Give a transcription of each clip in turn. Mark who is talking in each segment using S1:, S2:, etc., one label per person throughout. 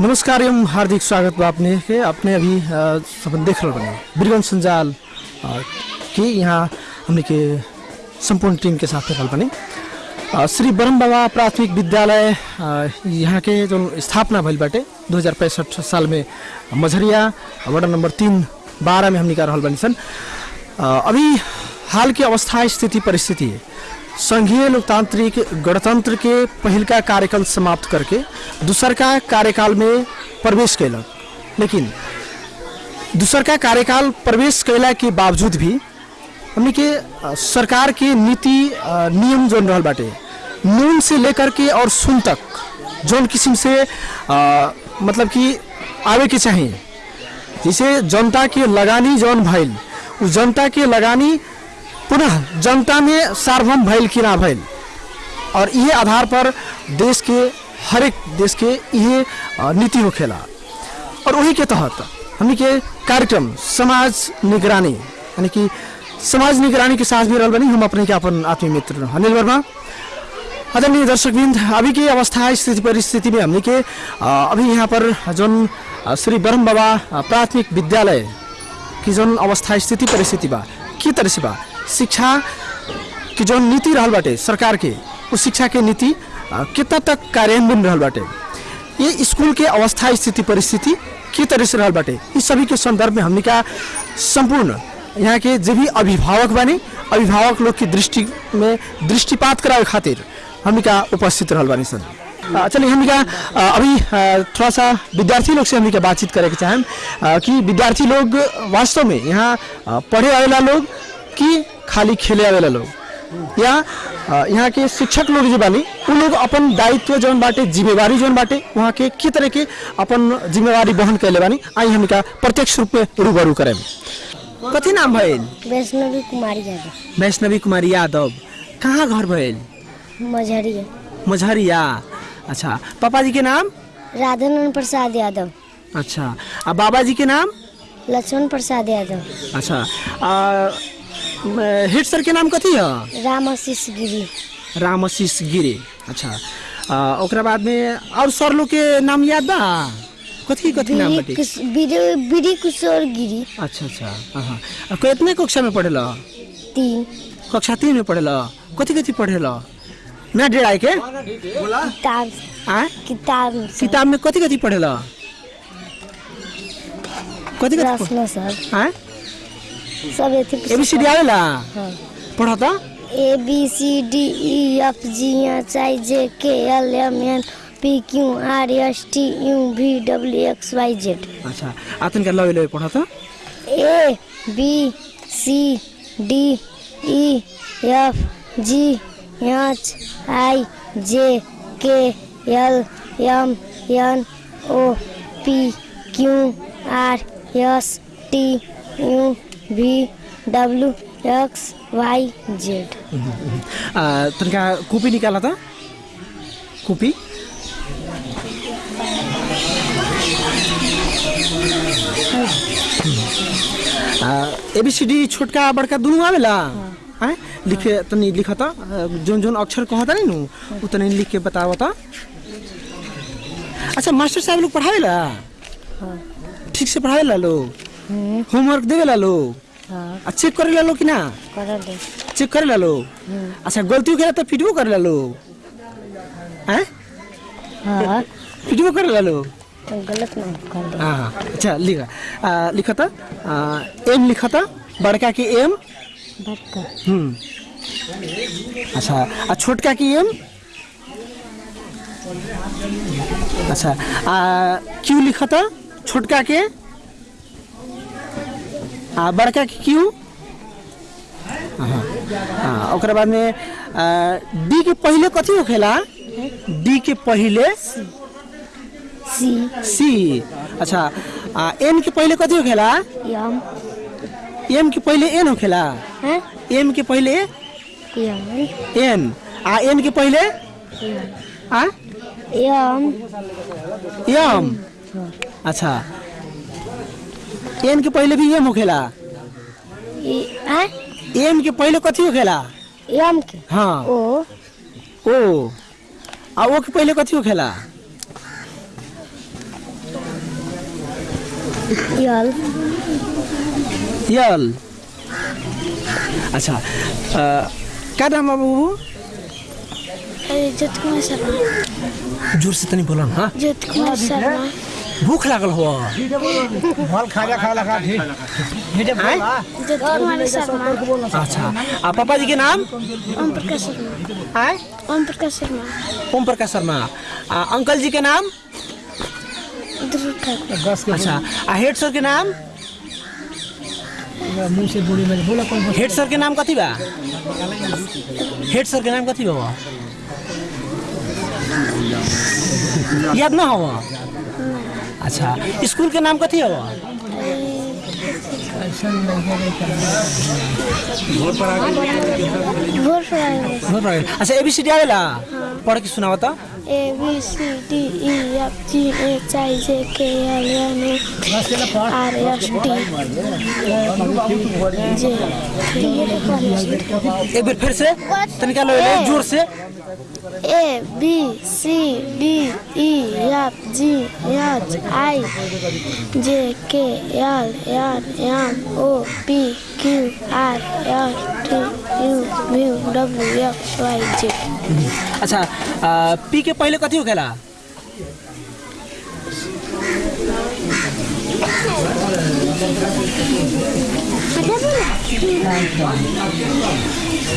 S1: नमस्कार एवं हार्दिक स्वागत बा अपने के अपने अभी सब देख रहे बने बीरगंज संजाल के यहाँ हमने के संपूर्ण टीम के साथ रहल बने। श्री ब्रह्म बाबा प्राथमिक विद्यालय यहाँ के जो स्थापना भइल बाटे दो साल में मझरिया वार्ड नंबर तीन बारह में हमने का रहल बनी सन। अभी हाल की अवस्था स्थिति परिस्थिति संघीय लोकतांत्रिक गणतंत्र के पहिलका कार्यकाल समाप्त करके दूसरका कार्यकाल में प्रवेश कैलक लेकिन दूसरका कार्यकाल प्रवेश कैला के बावजूद भी हमने के सरकार के नीति नियम जोन रहा बाटे। नून से लेकर के और सुन तक जोन किस्म से अ, मतलब कि आवे के चाहिए जैसे जनता के लगानी जौन भइल उ जनता के लगानी पुनः जनता में सार्वभौम भइल कि ना भइल और ये आधार पर देश के हर एक देश के ये नीति हो खेला। और वही के तहत हमने के कार्यक्रम समाज निगरानी यानी कि समाज निगरानी के साथ भी रहल बनी। हम अपने के अपन आत्मीय मित्र अनिल वर्मा। आदरणीय दर्शकबिंद अभी की अवस्था स्थिति परिस्थिति में हमने के अभी यहाँ पर अ, श्री ब्रह्म बाबा प्राथमिक विद्यालय की जोन अवस्था स्थिति परिस्थिति बा के तरह से बा? शिक्षा की जोन नीति रहल बाटे सरकार के उस शिक्षा के नीति कितना तक कार्यान्वयन रहल बाटे? ये स्कूल के अवस्था स्थिति परिस्थिति के तरह से रहल बाटे। इस सभी के संदर्भ में हमने का संपूर्ण यहाँ के जो भी अभिभावक बने अभिभावक लोग की दृष्टि में दृष्टिपात करावे खातिर हमने का उपस्थित रहल बानी अ, चलिए हमने का अभी थोड़ा सा विद्यार्थी लोग से हमने का बातचीत करे के चाहें कि विद्यार्थी लोग वास्तव में यहाँ पढ़े आवेला लोग कि खाली खेले आवेला लोग। या यहाँ के शिक्षक लोग जो बानी उ लोग अपन दायित्व जौन बाटे जिम्मेवारी जौन बाटे वहाँ के के तरह के अपन जिम्मेवारी वहन कैले बानी आई हमने का प्रत्यक्ष रूप में रूबरू करें कथी नाम भइल?
S2: वैष्णवी कुमारी यादव।
S1: वैष्णवी कुमारी यादव। कहाँ घर भइल?
S2: मझरिया।
S1: मझरिया। अच्छा पापा जी के नाम?
S2: राधानंद प्रसाद यादव।
S1: अच्छा बाबा जी के नाम?
S2: लक्ष्मण प्रसाद यादव।
S1: अच्छा आ, हेड सर के नाम कथी है?
S2: राम आशीष गिरी।
S1: रामशीष गिरे। अच्छा। आ, ओकरा बाद में और सर लोग के नाम याद बा? कथी कथी नाम
S2: बीरी
S1: बाटे?
S2: बीरी किशोर गिरी।
S1: अच्छा अच्छा। हाँ कितने कक्षा में पढ़ेला?
S2: तीन।
S1: कक्षा तीन में पढ़ेला। कथी कथी पढ़ेला? ना डेढ़ाई के?
S2: किताब।
S1: आ?
S2: किताब।
S1: किताब में कथी कथी पढ़ेला? कथी कथी
S2: प्रश्न सर।
S1: हाँ
S2: सब
S1: ए बी सी डी आवेला
S2: हाँ।
S1: पढ़ा था
S2: A B C D E F G H I J K L M N P Q R S T U V W X Y Z
S1: अच्छा आतन का लवे लवे पढ़ा था
S2: A B C D E F G H I J K L M N O P Q R S T U V W X Y Z
S1: तनका copy निकाला था copy A B C D छोटका बड़का दोनों आवेला हैं लिखे तनी लिखा था जोन जोन अक्षर कहता नहीं नु उ तनी लिख के बतावा था अच्छा मास्टर साहब लोग पढ़ावेला ठीक से पढ़ावेला लोग होमवर्क देवेला लोग
S2: हाँ।
S1: आ चेक करेला लो कि ना?
S2: कर
S1: चेक करेला लोग अच्छा गलती हो गया तो पिटबो करेला लोग हैं?
S2: हाँ।
S1: पिटबो करेला लोग
S2: तो गलत नहीं कर
S1: हाँ हाँ। अच्छा लिखा। आ, लिखा था? आ, एम लिखा था? बड़का की एम
S2: बड़का।
S1: हम्म। अच्छा आ छोटका की एम अच्छा आ क्यू लिखा था? छोटका के? आ बड़का के क्यू? हाँ हाँ बाद में डी के पहले कथी होखेला? डी के पहले
S2: सी।
S1: सी। अच्छा आ, एम के पहले कथी होखेला?
S2: यम
S1: एम के पहले एन होखेला?
S2: हैं?
S1: एम के पहले एन। आ एन के पहले? आ?
S2: यम
S1: यम अच्छा एन के पहले भी एम होखेला एम के पहले कथी होखेला
S2: यम के?
S1: हाँ।
S2: ओ।
S1: ओ। आ ओ के पहले कथी होखेला
S2: यल
S1: यल अच्छा अ, का नाम है बाबू?
S2: ज्योति कुमार शर्मा।
S1: ज़ोर से तनी बोला ना
S2: ज्योति कुमार शर्मा।
S1: भूख लागल हो।
S3: फल खाजा खा लगा ठीक
S2: कुमार शर्मा
S1: अच्छा। आ पापा जी के नाम?
S2: ओम प्रकाश शर्मा।
S1: आए
S2: ओम प्रकाश शर्मा।
S1: ओम प्रकाश शर्मा। आ, अंकल जी के नाम? अच्छा। आ हेड सर के नाम?
S3: मुँह से बूढ़ी में बोला कौन
S1: हेड सर के नाम कथी बा? हेड सर के नाम कथी बा याद ना हो अच्छा स्कूल के नाम कथी हो?
S2: भोर फ्राई
S1: अच्छा डी आवेला? पढ़ के सुनावा
S2: A B C D E F G H I J K L M N R S T J
S1: एक बार फिर से। तनिका लो ले ज़ोर से।
S2: A B C D E F G H I J K L N M O P
S1: अच्छा आ, पी के पहले कथी होखेला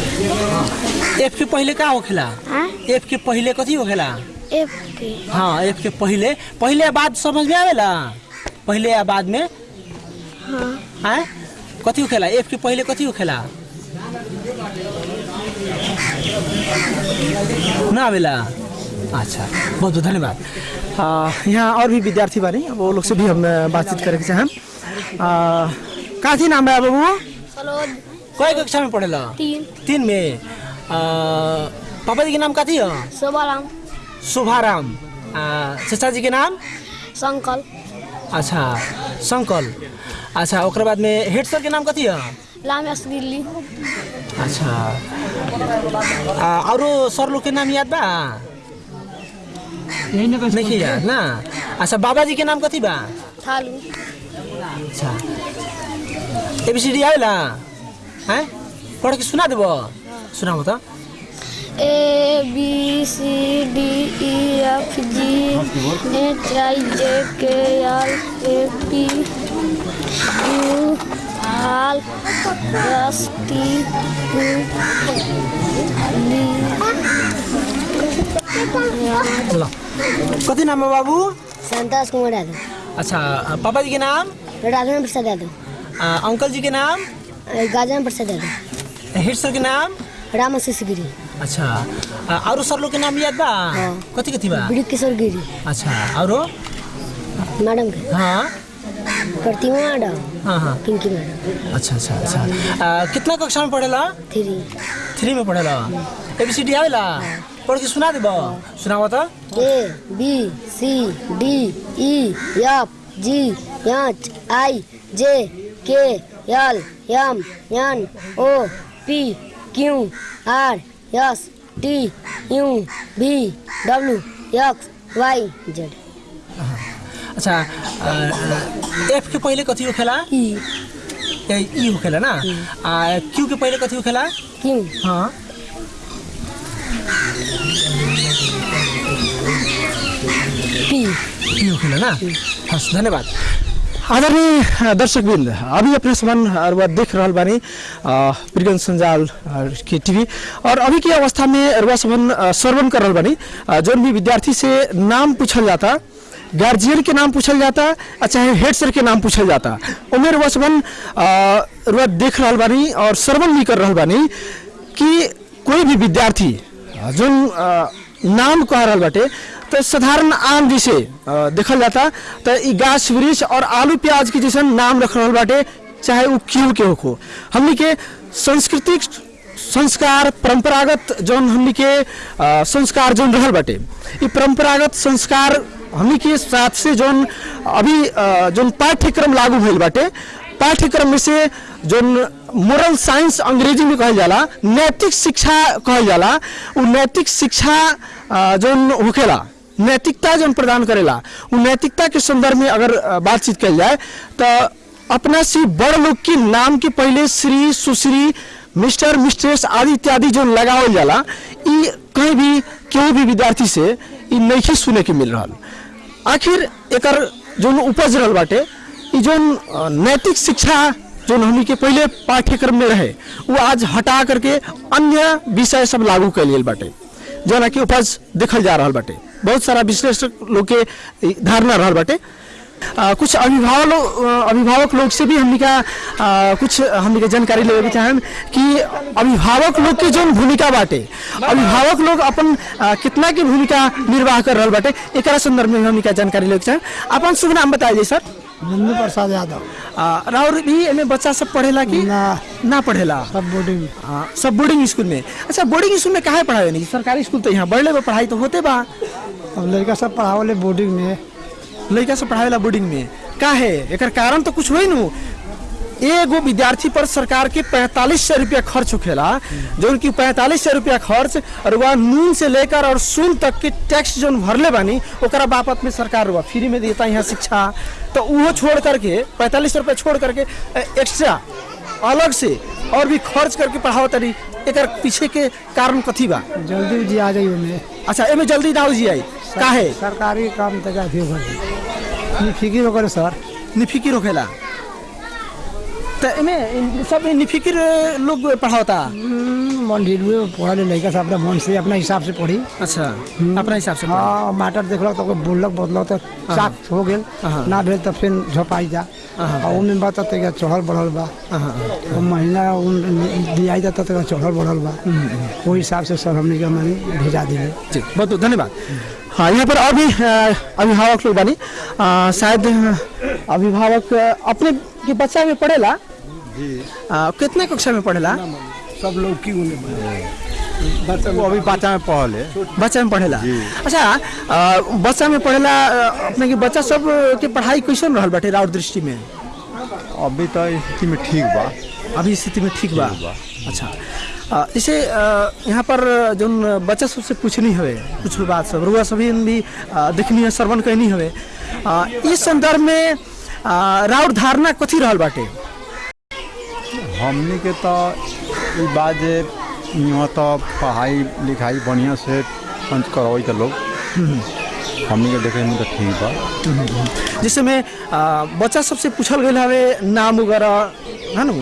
S1: एफ़ के पहले का होखेला एफ़ के पहले कथी होखेला
S2: एफ़ के।
S1: हाँ एफ़ के पहले। पहले बाद समझ में आवेला? पहले या बाद में? हाँ? कथी होखेला एफ़ के पहले कथी होखेला ना आवेला अच्छा बहुत बहुत धन्यवाद। यहाँ और भी विद्यार्थी बानी अब वो लोग से भी हम बातचीत करेके चाहें आ, का थी नाम है बाबू कई कक्षा में पढ़ेला?
S2: तीन।
S1: तीन में। पापा जी के नाम कथी हो?
S2: शोभाराम।
S1: शुभाराम। चाचा जी के नाम?
S2: संकल
S1: अच्छा शंकल। अच्छा ओकर बाद में हेड सर के नाम कथी है?
S2: लामेश दिल्ली
S1: अच्छा। आ, औरो सर लोग के नाम याद बा?
S3: यही ना
S1: नहीं याद ना? अच्छा बाबा जी के नाम कथी बा?
S2: थालू।
S1: अच्छा। ए बी सी डी आवेला? हैं? पढ़ के सुना देबो? सुनाबो तो।
S2: A B C D E F G H I J K L A P U R S T
S1: कथी नाम है बाबू?
S2: संतोष कुमार यादव।
S1: अच्छा पापा जी के नाम?
S2: राघवेंद्र प्रसाद यादव।
S1: अंकल जी के नाम?
S2: गाजन प्रसाद यादव।
S1: हेड सर के नाम?
S2: राम गिरी।
S1: अच्छा। औरो सर लोग के नाम याद बा?
S2: हाँ।
S1: कथी कथी बा
S2: बड़ी किशोर गिरी।
S1: अच्छा औरो
S2: मैडम के
S1: हाँ।
S2: प्रतिमा मैडम।
S1: हाँ हाँ।
S2: पिंकी मैडम।
S1: अच्छा अच्छा अच्छा। आ, कितना कक्षा में पढ़ेला?
S2: थ्री।
S1: थ्री में पढ़ेला। ए बी सी डी आवेला? पढ़ के सुना देबो। सुनाबो तो।
S2: A B C D E F G H I J K L M N O P Q R S T U V W X Y Z
S1: अच्छा एफ़ के पहले कथी होखेला
S2: ई
S1: ई होखेला ना? आ क्यू के पहले कथी होखेला
S2: क्यू
S1: हाँ।
S2: पी
S1: पी होखेला ना? हस् धन्यवाद। आदरणीय दर्शकवृन्द अभी अपने समान अरुआ देख रहल बानी प्रियगंज संजाल की टीवी और अभी की अवस्था में अरुआ समान श्रवण कर रहल बानी। जौन भी विद्यार्थी से नाम पूछल जाता गार्जियन के नाम पूछल जाता चाहे हेड सर के नाम पूछल जाता उमें अरुआ समान अरुआ देख रहल बानी और श्रवण भी कर रहल बानी कि कोई भी विद्यार्थी अ, नाम कह रहा बाटे। तो साधारण आम जैसे देखल जाता तो गाछ, वृक्ष और आलू, प्याज के जैसे नाम रख रहल बाटे, चाहे वो क्यों के हो हमनी के सांस्कृतिक संस्कार, परंपरागत जौन हमनी के संस्कार जौन रहल बाटे, ई परंपरागत संस्कार हमनी के साथ से जौन अभी जौन पाठ्यक्रम लागू भइल बाटे, पाठ्यक्रम में से जौन मोरल साइंस अंग्रेज़ी में कहल जाला नैतिक शिक्षा कहल जाला उ नैतिक शिक्षा जौन होखेला नैतिकता जौन प्रदान करेला उ नैतिकता के संदर्भ में अगर बातचीत कल जाए तो अपना से बड़ लोग के नाम के पहले श्री सुश्री मिस्टर मिस्ट्रेस आदि इत्यादि जो लगावल जाला ई कहीं भी केहू भी विद्यार्थी से नहीं सुने के मिल रहा आखिर एकर जोन उपज रहल बाटे अ, नैतिक शिक्षा जोन हमनी के पहले पाठ्यक्रम में रहे वो आज हटा करके अन्य विषय सब लागू कल बाटे जोना कि उपज देखल जा रहा बाटे। बहुत सारा विश्लेषक लोग के धारणा रहा बाटे। आ, कुछ अभिभावक अभिभावक लोग से भी हमनी का आ, कुछ हमनी जानकारी लेवे के कि अभिभावक लोग के जो भूमिका बाटे अभिभावक लोग अपन आ, कितना की भूमिका निर्वाह कर रहा बाटे एकरा संदर्भ में हमनी का जानकारी लेवे के चाहें अपन शुभ नाम बताइए सर।
S3: नंदू प्रसाद यादव।
S1: राउर भी एमे बच्चा सब पढ़ेला कि
S3: ना।
S1: ना पढ़ेला?
S3: सब बोर्डिंग
S1: हाँ सब बोर्डिंग स्कूल में। अच्छा बोर्डिंग स्कूल में काहे पढ़ावे नहीं? सरकारी स्कूल तो यहाँ बड़ले बा पढ़ाई तो होते बा।
S3: अब लड़का सब पढ़ावले बोर्डिंग में।
S1: लड़का सब पढ़ावेला बोर्डिंग में। काहे? एकर कारण तो कुछ होई नु। एगो विद्यार्थी पर सरकार के पैंतालीस सौ रुपया खर्च होखेला जो उनकी पैंतालीस सौ रुपया खर्च और वह नून से लेकर और सून तक के टैक्स जो भरले बानी ओकरा बापत में सरकार वह फ्री में देता यहाँ शिक्षा। तो वो छोड़ करके पैंतालीस सौ रुपया छोड़ करके एक्स्ट्रा अलग से और भी खर्च करके पढ़ाओ तरी एकर पीछे के कारण कथी बा?
S3: जल्दी जी आ जाइए में
S1: अच्छा एमे जल्दी ना जी आई। काहे?
S3: सरकारी काम तक फ़िक्र करे सर।
S1: निफिकी होखेला। तो एमे इन- सब निफिकिर लोग पढ़ाता।
S3: हम्म, ढील हुए पढ़ले लड़का सब अपना मन से अपना हिसाब से पढ़ी।
S1: अच्छा अपना हिसाब से पढ़ा।
S3: हाँ माटर देखलक तो कोई बोललक तो चाक हो गेल।
S1: हाँ।
S3: ना भेल तो फिर झपाई जा। और उनमें बात तो चढ़ल बढ़ल बा।
S1: हाँ,
S3: तो महीना दियाई जाता तो चढ़ल बढ़ल बा। वही हिसाब से सर हमने के मनी भेजा दिले
S1: जी बहुत धन्यवाद। हाँ यहाँ पर और भी अ, अभिभावक लोग बानी। शायद अभिभावक अपने के बच्चा में पढ़ेला? कितने कक्षा में पढ़ेला?
S3: सब लोग की
S4: वो अभी बच्चा में पढ़ले
S1: बच्चा में पढ़ेला? अच्छा बच्चा में पढ़ेला अपने के बच्चा सब के पढ़ाई कैसन रहल बाटे राउर दृष्टि में?
S4: अभी तो स्थिति में ठीक बा।
S1: अभी स्थिति में ठीक बा? अच्छा। जैसे यहाँ पर जोन बच्चा सबसे पूछनी हवे कुछ भी बात सब रुआ सभी भी देखनी है श्रवण कहनी हवे अ, इस संदर्भ में राउर धारणा कथी रहल बाटे?
S4: हमनी के तो बात जे यहाँ तो पढ़ाई लिखाई बढ़िया से पंच करवाई तो लोग। हमनी के देखे में तो ठीक बा।
S1: जिसमें में बच्चा सबसे पूछल गई हवे नाम वगैरह है ना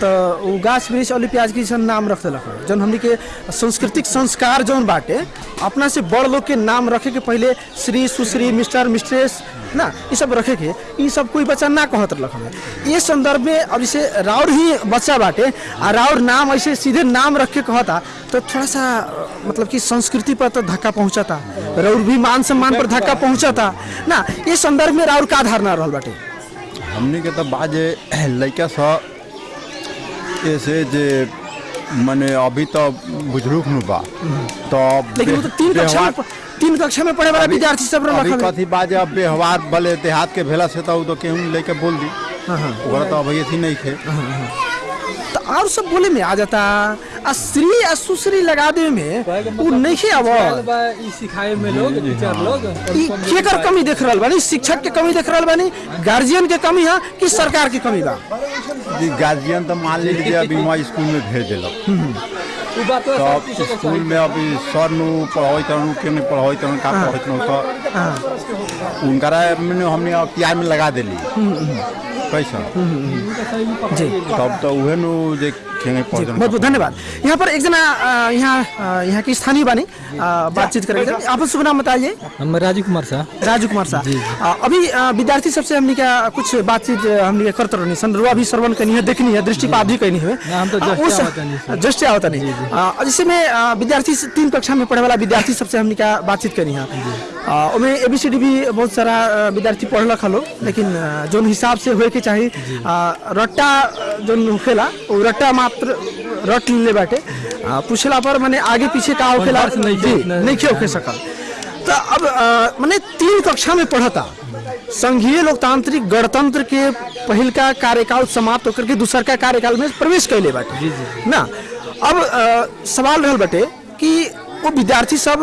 S1: तो गाछ वृक्ष अली प्याज की नाम रख हवे। जौन हमनी के सांस्कृतिक संस्कार जौन बाटे, अपना से बड़ लोग के नाम रखे के पहले श्री सुश्री, मिस्टर, मिस्ट्रेस, ना ये सब रखे के ये सब कोई बच्चा ना कहत हवे ये संदर्भ में अब जैसे राउर ही बच्चा बाटे, आ राउर नाम ऐसे सीधे नाम रख के कहता तो थोड़ा सा मतलब कि संस्कृति पर तो धक्का पहुंचाता, राउर भी मान सम्मान पर धक्का पहुंचाता। ना, ये संदर्भ में राउर का धारणा रहल बाटे।
S4: हमनी के तो बात लड़का सब ऐसे जे मने अभी तो बुज़ुर्ग नु बा तो
S1: लेकिन वो तो तीन कक्षा में तीन कक्षा में पढ़े वाला विद्यार्थी सब
S4: अभी। कथी बाजे अब व्यवहार भले देहात के भेला से तो तो केहू लेके बोल दी
S1: हाँ, हाँ।
S4: ओकरा तो अभी अथी नहीं थे
S1: और सब बोले में आ जाता। आ सुश्री लगा दे में। वो नहीं अब
S5: सिखाए में लोग टीचर लोग
S1: ई केकर कमी देख रहल बानी? शिक्षक के कमी देख रहल बानी? गार्जियन के कमी है कि सरकार के कमी बा?
S4: जी गार्जियन तो मान लीजिए अभी स्कूल में भेज दिलक।
S5: बात तो
S4: तो स्कूल में अभी सर नु पढ़ाई तरनु के नहीं पढ़ाई तरनु का पढ़ाई तरनु तो उनकरा मैंने हमने अब प्यार में लगा दिली। कैसा
S1: जी।
S4: तब तो उहे नु जे
S1: बहुत बहुत धन्यवाद। यहाँ पर एक जना यहाँ यहाँ के स्थानीय बानी बातचीत करेंगे। आप शुभ नाम बताइए।
S5: हम राजू कुमार शाह
S1: राजू कुमार अ, अभी विद्यार्थी सबसे हमने क्या कुछ बातचीत हमने क्या करते रहनी सन रुआ भी श्रवण करनी है देखनी है दृष्टि दृष्टिपात भी करनी है।
S5: हम तो आवत नहीं
S1: जैसे में विद्यार्थी तीन कक्षा में पढ़े वाला विद्यार्थी सबसे हमने क्या बातचीत करी है अ, ओमे एबीसीडी भी बहुत सारा विद्यार्थी पढ़लक हलो लेकिन जोन हिसाब से होए के चाहिए रट्टा जोन होखेला वो रट्टा मात्र रट ले बाटे। पूछला पर मैंने आगे पीछे का होखेला
S5: नहीं
S1: जी, होके सकल। तो अब माने तीन कक्षा में पढ़ता। संघीय लोकतांत्रिक गणतंत्र के पहिल का कार्यकाल समाप्त होकर के दूसर का कार्यकाल में प्रवेश कैले बाटे। ना? अब अ, सवाल रहल बाटे कि वो विद्यार्थी सब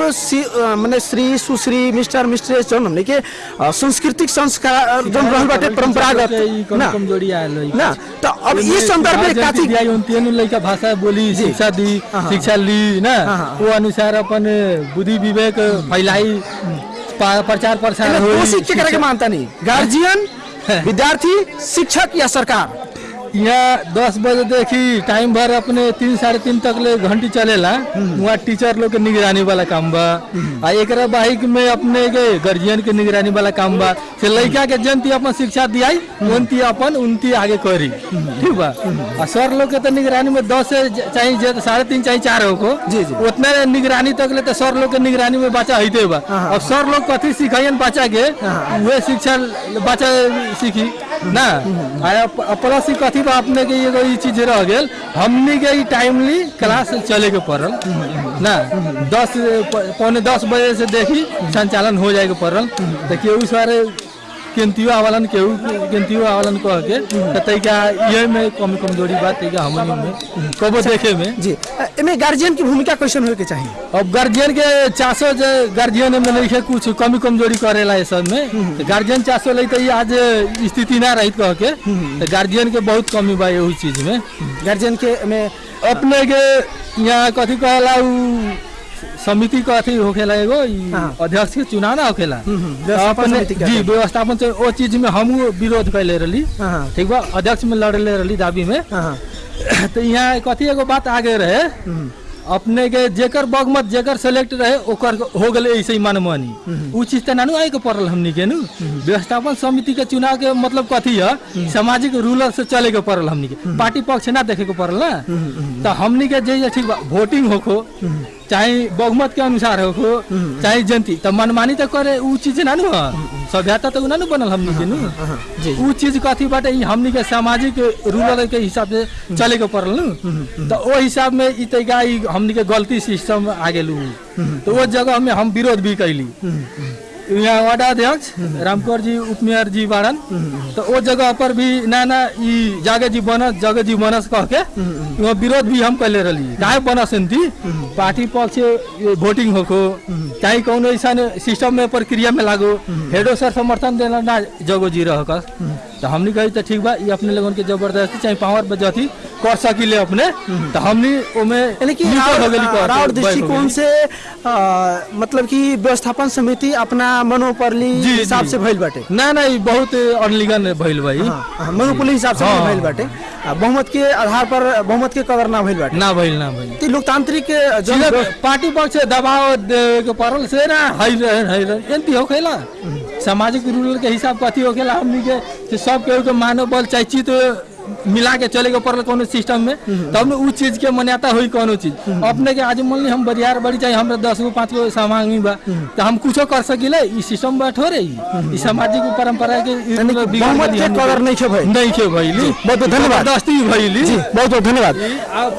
S1: मने श्री सुश्री मिस्टर मिस्ट्रेस जौन हमने के सांस्कृतिक संस्कार जौन रहल बाटे परंपरागत ना?
S5: कमज़ोरी आयल है
S1: ना? तो अब ये संदर्भ में काथी
S5: दिया उन तीनों लड़का भाषा बोली शिक्षा दी शिक्षा ली ना?
S1: हाँ, हाँ।
S5: वो अनुसार अपन बुद्धि विवेक फैलाई प्रचार प्रसार
S1: दो शिक्षक के
S5: शिक्षा-
S1: मानता नहीं। गार्जियन विद्यार्थी शिक्षक या सरकार?
S5: यहाँ दस बजे देखी टाइम भर अपने तीन साढ़े तीन तक ले घंटी चलेला। वहाँ टीचर लोग के निगरानी वाला काम बा। आ एकरा बाइक में अपने के गार्जियन के निगरानी वाला काम बा। से लड़का के जनती अपन शिक्षा दियाई उनती अपन उनती आगे करी। ठीक बा। आ सर लोग के तो निगरानी में दस से ज- चाहे साढ़े तीन चाहे चार हो को
S1: जी, जी।
S5: उतने निगरानी तक ले तो सर लोग के निगरानी में बच्चा हईते बा। और सर लोग कथी सिखाइन बच्चा के वे शिक्षा बच्चा सीखी। ना आ प्लस ई कथी बा अपने के एगो चीज़ रह गेल, हमनी के टाइमली क्लास चले के पड़ल। ना, दस पौने दस बजे से देखी संचालन हो जाए के पड़ल। देखिए उस बारे केंतियो आवलन केहू केंतियो आवलन कह के त तैका ये में कमी कमज़ोरी बात तैका हमनी में कबो देखे में?
S1: जी एमे गार्जियन की भूमिका कैसन होए के चाहिए।
S5: अब गार्जियन के चासो जे गार्जियन में नहीं है कुछ कमी कमज़ोरी करेला सब में तो गार्जियन चासो ले तो आज स्थिति ना रही कह के तो गार्जियन के बहुत कमी बा यही चीज़ में।
S1: गार्जियन के में
S5: अपने के यहाँ कथी कहला समिति कथी होखेला एगो
S1: हाँ।
S5: अध्यक्ष के चुनाव ना होखेला
S1: व्यवस्थापन
S5: अपने जी व्यवस्थापन से ओ चीज़ में हम विरोध कैले रही
S1: हाँ, हाँ।
S5: ठीक बा अध्यक्ष में लड़ले रही दाबी में। तो यहाँ कथी एगो बात आगे रहे। अपने के जेकर बहुमत जेकर सेलेक्ट रहे ओकर हो गए ऐसे ही मनमानी। उ चीज़ तो नानू आए के पड़ल हमनी के नु। व्यवस्थापन समिति के चुनाव के मतलब कथी है सामाजिक रूलर से चले के पड़ल हमनी के। पार्टी पक्ष ना देखे के पड़ल ना। तो हमनी के जे ठीक बा वोटिंग होखो। चाहे बहुमत के अनुसार होखो चाहे जनती तो मनमानी तो करे उ चीज़ ना नु सभ्यता तो ना नु बनल हमनी के नु। उ चीज़ कथी बाटे ई हमनी के सामाजिक रूलर के हिसाब से चले के पड़ल नु। तो ओ हिसाब में ई तैका ई हमनी के गलती सिस्टम आ गेलू तो वो जगह में हम विरोध भी कैली। यहाँ वार्डा अध्यक्ष रामकोर जी, उपमेयर जी बाड़न तो वो जगह पर भी ना ना ई जागे जी बनस, जगे जी बनस कह के विरोध भी हम कैले रही काहे बनस थी पार्टी पक्ष वोटिंग होको चाहे कौन ऐसा सिस्टम में प्रक्रिया में लागो, हेडो सर समर्थन देना ना जगो जी रह तो हमने कही तो ठीक बा ये अपने लोगन के ज़बरदस्ती चाहे पावर बजती कर सकिले अपने तो हमने ओमे
S1: राउर दृष्टिकोण से अ, मतलब कि व्यवस्थापन समिति अपना मनोपरली हिसाब से भइल बाटे।
S5: ना ना बहुत अनलिगन भइल भाई
S1: हाँ, हाँ, मनोपरली हिसाब से
S5: हाँ।
S1: भइल बाटे। बहुमत के आधार पर बहुमत के कदर ना भइल बाटे।
S5: ना भइल ना भइल।
S1: ती लोकतांत्रिक
S5: पार्टी पक्ष दबाव के पड़ल से ना हई रहे हई रहे एंती होखेला सामाजिक रूल के हिसाब कथी होखेला हमनी के सब केहू के मानव बल चाहे चित मिला के चले के पड़ल कोनो सिस्टम में तब न उ चीज़ के मान्यता होई कोनो चीज़। अपने के आज मान ली हम बरियार बड़ी चाहे हमरा दस गो पाँच गो सामान बा तो हम कुछो कर सकिले सिस्टम बा थोड़े ई। ई सामाजिक परंपरा के
S1: नहीं
S5: नहीं
S1: बहुत बहुत धन्यवाद। बहुत बहुत धन्यवाद।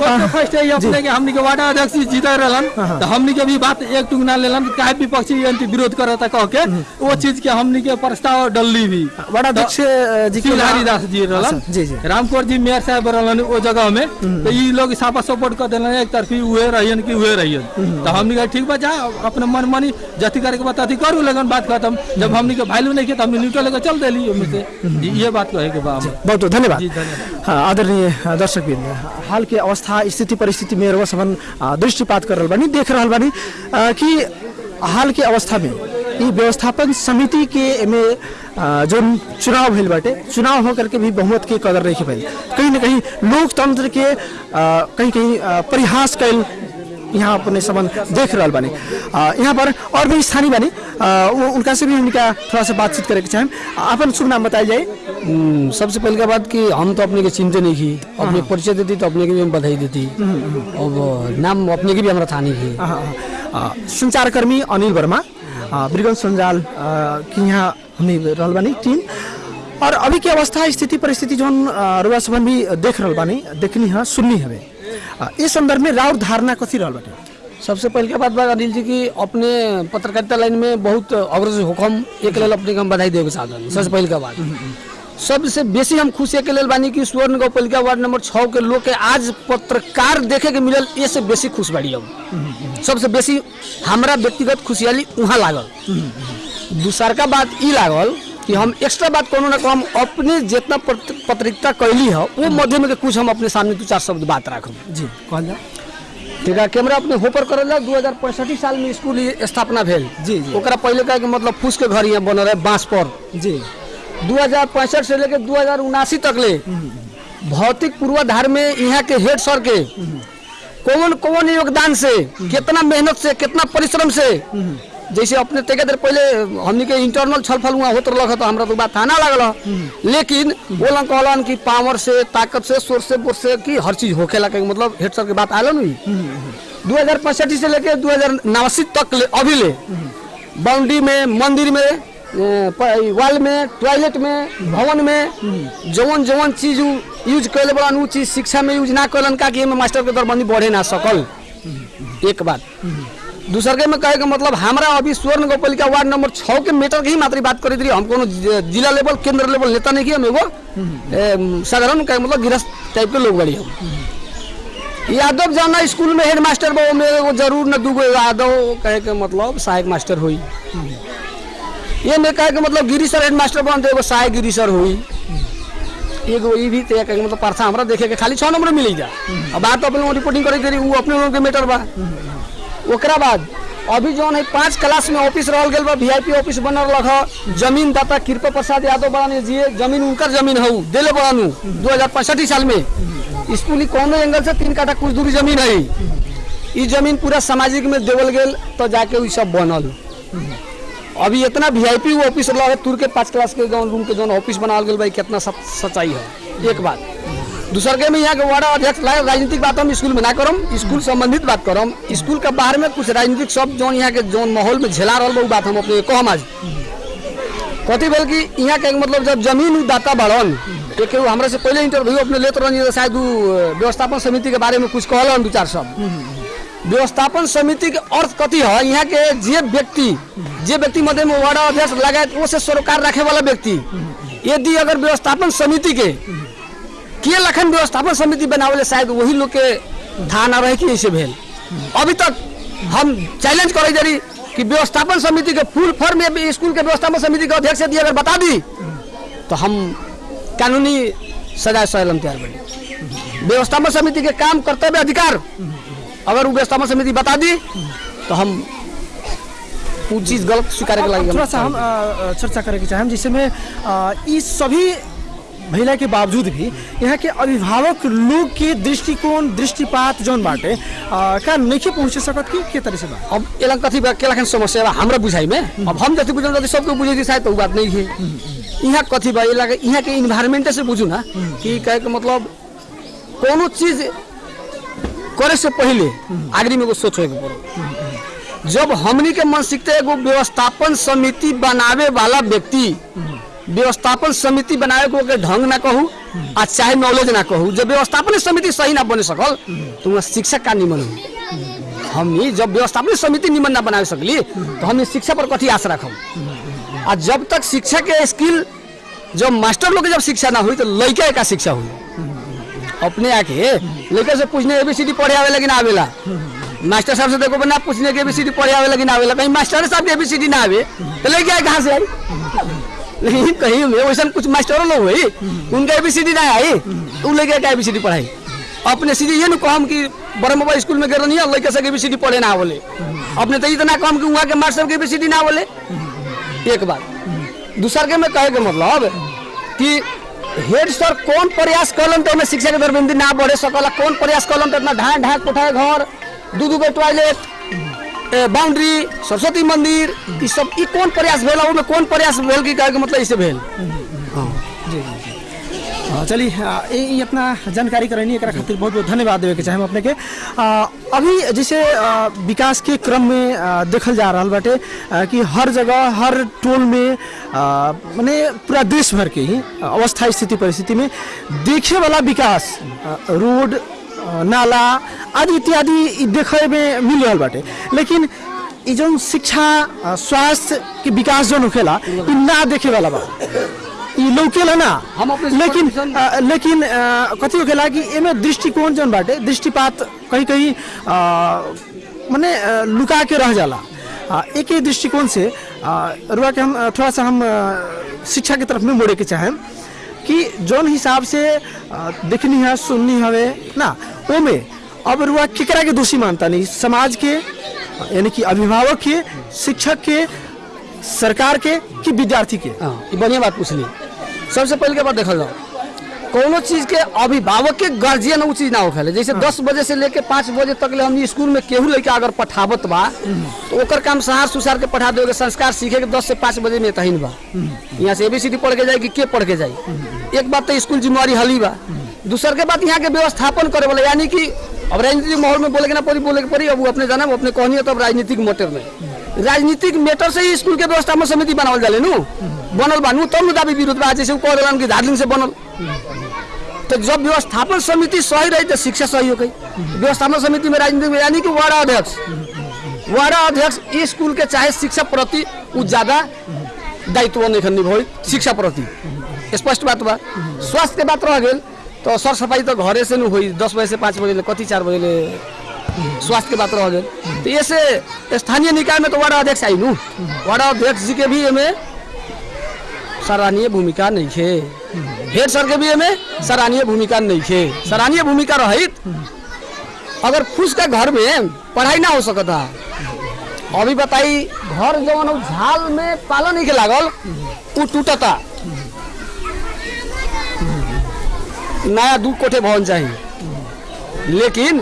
S5: फ़र्स्ट फ़र्स्ट है अपने के हमनी के वार्डा अध्यक्ष जीता रहलन तो हमनी के भी बात एक टुक ना लेलन काहे विपक्षी एंटी विरोध करता कह के वो चीज़ के हमनी के प्रस्ताव डलली भी।
S1: बड़ा अध्यक्ष जी के
S5: शिवहरी जी रहलन।
S1: अच्छा, जी जी
S5: मेयर साहब रहलन ओ जगह में तो ई लोग साफा सपोर्ट कर देलन एक तरफी उहे रहियन कि उहे रहियन। तो हमनी के ठीक बा जा अपने मन मानी जति करे के बात अथी करू लगन बात खत्म। जब हमनी के वैल्यू नहीं के तो हमनी न्यूट्रल लेकर चल देली ओमे से। ये बात कहे के बा
S1: बहुत बहुत धन्यवाद।
S5: जी, धन्यवाद।
S1: हाँ, आदरणीय दर्शक हाल के अवस्था स्थिति परिस्थिति में रउआ सबन दृष्टिपात कर रहल बानी देख रहल बानी कि हाल के अवस्था में ई व्यवस्थापन समिति के आ, जोन चुनाव भइल बाटे चुनाव होकर के भी बहुमत के कदर नहीं भइल कहीं ना कहीं लोकतंत्र के कहीं कहीं परिहास कैल यहाँ अपने संबंध देख रहा बानी। यहाँ पर और भी स्थानीय बानी। उ- उनका से भी उनका थोड़ा सा बातचीत करे के चाहें अपन शुभ नाम बताया जाए।
S6: हम्म, सबसे पहले का बात कि हम तो अपने के चिंते नहीं की। अपने परिचय देती तो अपने के भी हम बधाई देती। अब नाम अपने के भी हमारा था नहीं
S1: हाँ, हाँ, हाँ। संचारकर्मी अनिल वर्मा। ब्रिगन संजाल की यहाँ हमने रहल बानी टीम। और अभी के अवस्था स्थिति परिस्थिति जौन रुआ सबन भी देख रहल बानी देखनी है सुननी आ, इस संदर्भ में राउर धारणा कथी रहल बाटे
S6: सबसे पहले का बात बा अनिल जी की अपने पत्रकारिता लाइन में बहुत अग्रसर हुकम एक लेल अपने हम बधाई देवे साधन सबसे पहले का बात। सबसे बेसी हम खुशी के लेल बानी कि स्वर्ण गौपालिका वार्ड नंबर छः के लोग के आज पत्रकार देखे के मिलल ये बेसी खुश बाड़ी हम। सबसे बेसी हमरा व्यक्तिगत खुशहाली वहाँ लागल। दूसरका बात ई लागल कि हम एक्स्ट्रा बात कोनो ना हम अपने जितना पत्र- पत्रिका कैली है वो माध्यम के कुछ हम अपने सामने दो चार शब्द बात राखब।
S1: जी कहल जाओ
S6: ठीक? है कैमरा अपने होपर करल जाओ दू हज़ार पैंसठी साल में स्कूल स्थापना भेल।
S1: जी, जी।
S6: ओकरा पहले का कि मतलब फूस के घर यहाँ बनल है बाँस पर।
S1: जी।
S6: दू हज़ार पैंसठ से लेकर दू हज़ार उनासी तक ले भौतिक पूर्वाधार में यहाँ के हेड सर के कौन कौन योगदान से कितना मेहनत से कितना परिश्रम से जैसे अपने तेके देर पहले हमनी के इंटरनल छलफल हुआ होत रहल तो हमरा तो बात थाना लागल। लेकिन बोलन कहलन कि पावर से ताकत से सोर्स से बोर्स से कि हर चीज़ होखेला के मतलब हेड सर के बात आलो नहीं। दू हज़ार पैंसठी से लेकर दू हज़ार नवासी तक ले अभी ले बाउंड्री में मंदिर में वाल में टॉयलेट में भवन में जवन जवन चीज़ यूज़ कैले बड़न चीज़ शिक्षा में यूज़ ना कैलन का कि मास्टर के दरबंदी बढ़े ना सकल। एक बात। दूसर के में कहे के मतलब हमारा अभी स्वर्ण गोपालिका वार्ड नंबर छः के मीटर के ही मात्र बात करी थी हम कोनो जिला लेवल केंद्र लेवल नेता नहीं की हम एगो। साधारण कहे मतलब गृहस्थ टाइप के लोग बड़ी हम। यादव जाना स्कूल में हेड मास्टर बा में एगो ज़रूर न दूगो यादव कहे के मतलब सहायक मास्टर हुई ये में कहे के मतलब गिरी सर हेड मास्टर बन तो एगो सहायक गिरी सर हुई एगो ई भी तय मतलब पार्था हमरा देखे के खाली छः नंबर मिली जा। अब बात अपने रिपोर्टिंग करे करी वो अपने लोग के मेटर बा। बाद अभी जौन है, पाँच क्लास में ऑफ़िस रहल गेल बा पी ऑफ़िस बनल रख ज़मीन दाता कृपा प्रसाद यादव बड़ाने जी ज़मीन उनकर ज़मीन हऊ दिले बड़ानू दो हज़ार पैंसठी साल में। स्कूल ही एंगल से तीन काठा कुछ दूरी ज़मीन है ई ज़मीन पूरा सामाजिक में देवल गेल तो जाके सब बनल। अभी इतना वीआईपी ऑफ़िस रहा है, तुर के पाँच क्लास के जौन रूम के जौन ऑफ़िस बनाल गेल भाई कितना सच्चाई है। एक बात। दूसर के में यहाँ के वार्ड अध्यक्ष ला- राजनीतिक बात हम स्कूल में ना करम, स्कूल संबंधित बात करम। स्कूल के बाहर में कुछ राजनीतिक सब जौन यहाँ के जौन माहौल में झेला रहा बात हम अपने कहम आज। कथी भेल कि यहाँ के मतलब जब ज़मीन दाता बढ़न एक हमरा से पहले इंटरव्यू अपने लेते रहनी शायद व्यवस्थापन समिति के बारे में कुछ कहलन दू चार शब्द व्यवस्थापन समिति के अर्थ कथी है? यहाँ के जे व्यक्ति जे व्यक्ति मध्य में वार्ड अध्यक्ष लगायत वो से सरोकार रखे वाला व्यक्ति। यदि अगर व्यवस्थापन समिति के के लखन व्यवस्थापन समिति बनावे शायद वही लोग के ना रहे कि ऐसे भेल। अभी तक हम चैलेंज करे जरी कि व्यवस्थापन समिति के फुल फॉर्म में स्कूल के व्यवस्थापन समिति के अध्यक्ष यदि अगर बता दी तो हम कानूनी सजा सहलन तैयार बनी। व्यवस्थापन समिति के काम कर्तव्य अधिकार अगर वो व्यवस्थापन समिति बता दी तो हम वो चीज़ गलत स्वीकार के लगे
S1: थोड़ा सा हम चर्चा करेके चाहें। जिसमें सभी भैला के बावजूद भी यहाँ के अभिभावक लोग के दृष्टिकोण दृष्टिपात जौन बाटे का नहीं पहुँचे सकत कि के तरह से बा?
S6: अब एला कथी बा? के लखन समस्या बा? हमरा बुझाई में? अब हम जति बुझल जति सबके बुझे शायद तो बात नहीं है। यहाँ कथी बा? एला यहाँ के इन्वायरमेंट से बुझू ना कि कहे के मतलब कोनो चीज़ करे से पहले आगरी में एगो सोचे के पड़ो। जब हमनी के मानसिकता एगो व्यवस्थापन समिति बनावे वाला व्यक्ति व्यवस्थापन समिति बनावे को ढंग ना कहू, आ चाहे नॉलेज ना कहू, जब व्यवस्थापन समिति सही ना बने सकल तो वहाँ शिक्षक का निमन हुई। हमनी जब व्यवस्थापन समिति निमन ना बना सकली तो हमने शिक्षा पर कथी आस रखम आ जब तक शिक्षा के स्किल, जब मास्टर लोग जब शिक्षा ना हुई तो लड़का का शिक्षा हुई। अपने आके लड़के से पूछने एबीसीडी पढ़े लेकिन आवेला। मास्टर साहब से देखो ना पूछने के एबीसीडी पढ़े आवे लेकिन आवेला। कहीं मास्टर साहब के एबीसीडी ना आवे तो लड़के आए कहाँ से आई। लेकिन कहीं में वैसा कुछ मास्टर लोग हुई उनका एबीसीडी ना आई तो लड़के का एबीसीडी पढ़ाई? अपने सीधे ये न कहम कि बड़े मोबाइल स्कूल में नहीं है लड़के से एबीसीडी पढ़े ना बोले। अपने तो इतना कहम कि वहाँ के मास्टर के एबीसीडी ना बोले। एक बात। दूसर के में कहे के मतलब? कि हेड सर कौन प्रयास कलन तो शिक्षा के दरबंदी ना बढ़े सकला कौन प्रयास कलन तो इतना ढाक ढाक कोठाए घर दू दू गो टॉयलेट बाउंड्री सरस्वती मंदिर ई सब कौन प्रयास ओमे कौन प्रयास कि कहे मतलब इसे भेल?
S1: अ, चलिए अ, ये ये अपना जानकारी करनी एकरा खातिर बहुत बहुत धन्यवाद देवे के चाहे अपने के अभी जैसे विकास के क्रम में देखल जा रहा बाटे कि हर जगह हर टोल में माने पूरा देश भर के ही अवस्था स्थिति परिस्थिति में देखे वाला विकास रोड नाला आदि इत्यादि देखे में मिल रहा बाटे। लेकिन जौन शिक्षा स्वास्थ्य के विकास जौन होखेला ना देखे वाला बा लौकेला ना।
S6: हम अपने
S1: लेकिन अ, लेकिन कथी होखेला कि एमे दृष्टिकोण जौन बाटे दृष्टिपात कहीं कहीं मने लुका के रह जाला। अ, एक ही दृष्टिकोण से रुआ के हम थोड़ा सा हम शिक्षा की तरफ़ में मोड़े के चाहें कि जौन हिसाब से देखनी है, सुननी हवे ना? वो में अब रुआ केकरा के दोषी मानता नहीं। समाज के, यानी कि अभिभावक के, शिक्षक के, सरकार के कि विद्यार्थी के?
S6: हाँ बढ़िया बात पूछ ली सबसे पहले के बाद देखल जाओ कोनो चीज़ के अभिभावक के गार्जियन उ चीज़ ना होखेले जैसे दस बजे से लेके पाँच बजे तक ले हमनी स्कूल में केहू लड़का अगर पठावत बा तो ओकर काम सहार सुसार के पठा दोगे संस्कार सीखे के दस से पाँच बजे में तहीन बा। यहाँ से एबीसीडी पढ़ के जाए कि के पढ़ के जाए एक बात तो स्कूल जिम्मेवारी हली बा। दूसर के बात यहाँ के व्यवस्थापन करे वाला यानी कि अब राजनीतिक माहौल में बोले के ना पड़ी बोले के पड़ी अब वो अपने जाना वो अपने कहनी है तो अब राजनीतिक मैटर में। राजनीतिक मैटर से ही स्कूल के व्यवस्थापन समिति बनावल जाले नु। बनल बा। नु तब दाबी विरोध बा, जैसे कह कि दार्जिलिंग से बनल। तो जब व्यवस्थापन समिति सही रही तो शिक्षा सही हो व्यवस्थापन समिति में राजनीतिक में यानी कि वार्ड अध्यक्ष। वार्ड अध्यक्ष इस स्कूल के चाहे शिक्षा प्रति ज़्यादा दायित्व नहीं निभाई शिक्षा प्रति। स्पष्ट बात बा। स्वास्थ्य के बात रह गेल तो सर सफ़ाई तो घरे से न हुई, दस बजे से पाँच बजे कति चार बजे स्वास्थ्य के बात रह गेल। तो ये से स्थानीय निकाय में तो वार्ड अध्यक्ष आई नु। अध्यक्ष जी के भी एमे सराहनीय भूमिका नहीं है हेड सर के एमे सराहनीय भूमिका नहीं है सराहनीय भूमिका रहित, अगर फूस का घर में पढ़ाई ना हो सकता। अभी बताई, घर जवन झाल में पाला नहीं के लागल, उ टूटता। नया दू कोठे भवन चाहिए लेकिन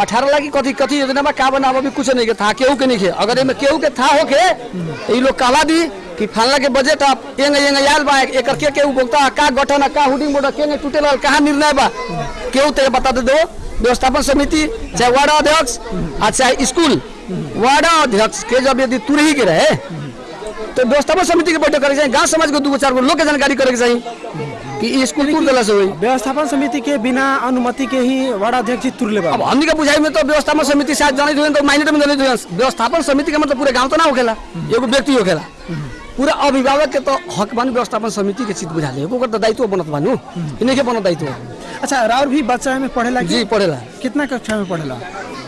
S6: अठारह लाख की कथी कथी योजना में का बनाब अभी कुछ नहीं के था केहू के नहीं के अगर एमे केहू के था होके लोग कहला दी कि फलना के बजट आप एंग एंग आयल बा एकर के केहू बोलता का गठन का हुडिंग बोर्ड के टूटे लगल कहाँ निर्णय बा? केहू ते बता दे दो। व्यवस्थापन समिति, चाहे वार्ड अध्यक्ष, आ, चाहे स्कूल, वार्ड अध्यक्ष के जब यदि तुरही के रहे तो व्यवस्थापन समिति के बैठक करे के गाँव समाज को दू चार लोग के जानकारी करे के चाहिए कि टूट गला से हुई
S1: व्यवस्थापन समिति के बिना अनुमति के ही वार्ड अध्यक्ष तुरले
S6: अब हमनी के बुझाई में तो व्यवस्थापन समिति शायद जाने हुए तो माइनर में जाने हुए व्यवस्थापन समिति का मतलब पूरे गाँव तो ना होखेला एगो व्यक्ति होखेला पूरा अभिभावक के तो हक बन व्यवस्थापन समिति के चीज़ बुझा ले। ओकर तो दायित्व बनत बानू। इन्हीं के बनत दायित्व?
S1: अच्छा राउर भी बच्चा में पढ़ेला
S6: जी पढ़ेला।
S1: कितना कक्षा में पढ़ेला?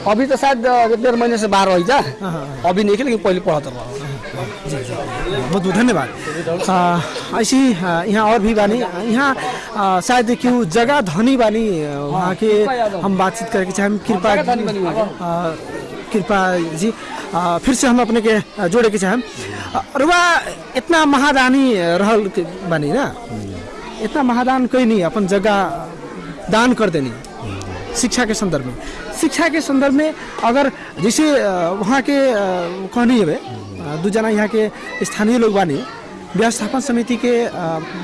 S6: अभी तो शायद डेढ़ महीने से बाहर हो जा अभी नहीं लेकिन पहले पढ़त रहा।
S1: बहुत बहुत धन्यवाद। ऐसी यहाँ और भी बानी यहाँ शायद क्यों जगह धनी बानी वहाँ के हम बातचीत करके चाहे कृपा कृपा जी आ, फिर से हम अपने के जोड़े के चाहें। रुआ इतना महादानी रहल बानी ना? इतना महादान कोई नहीं अपन जगह दान कर देनी। शिक्षा के संदर्भ में। शिक्षा के संदर्भ में अगर जैसे वहाँ के कहनी है दू जना यहाँ के स्थानीय लोग बानी। व्यवस्थापन समिति के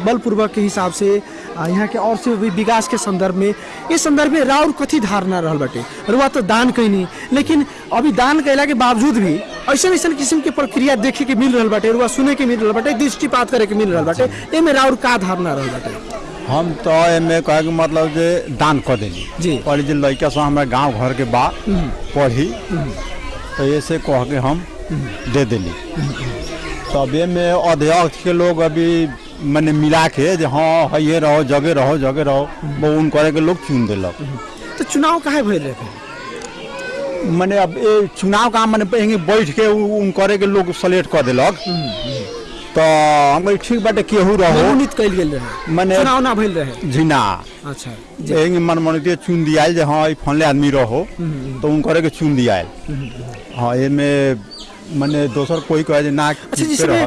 S1: बलपूर्वक के हिसाब से यहाँ के और से भी विकास के संदर्भ में इस संदर्भ में राउर कथी धारणा रहल बाटे? रुआ तो दान कैनी लेकिन अभी दान कैला के बावजूद भी ऐसा ऐसा किस्म के प्रक्रिया देखे के मिल रहल बाटे रुआ सुने के मिल रहल बाटे दृष्टिपात करे के मिल रहल बाटे एमे राउर का धारणा रहल बटे?
S4: हम तो एमे कहे के मतलब जे दान कर देली।
S1: जी।
S4: पहले जे लड़का सब हमारे गाँव घर के बा पढ़ी तो ऐसे कह के हम दे देली। तब में अध्यक्ष के लोग अभी मैंने मिला के जे हाँ हे रहो जगह रहो जगह रहो वो उन करे के लोग चुन दिलक।
S1: तो चुनाव काहे भइल
S4: मैंने अब ए चुनाव का मैंने पहले बैठ के उन करे के लोग सेलेक्ट कर दिलक। तो हम ठीक बाटे केहू रहो?
S1: मनोनीत कइल गेल रहे।
S4: मने
S1: चुनाव ना भइल रहे?
S4: झिना।
S1: अच्छा
S4: एँगे मन मन के चुन दियाल जे हाँ ई फनले आदमी रहो। तो उन करे के चुन दियाल। हाँ एमे मने दोसर कोई कहे ना
S1: अच्छा जिसमें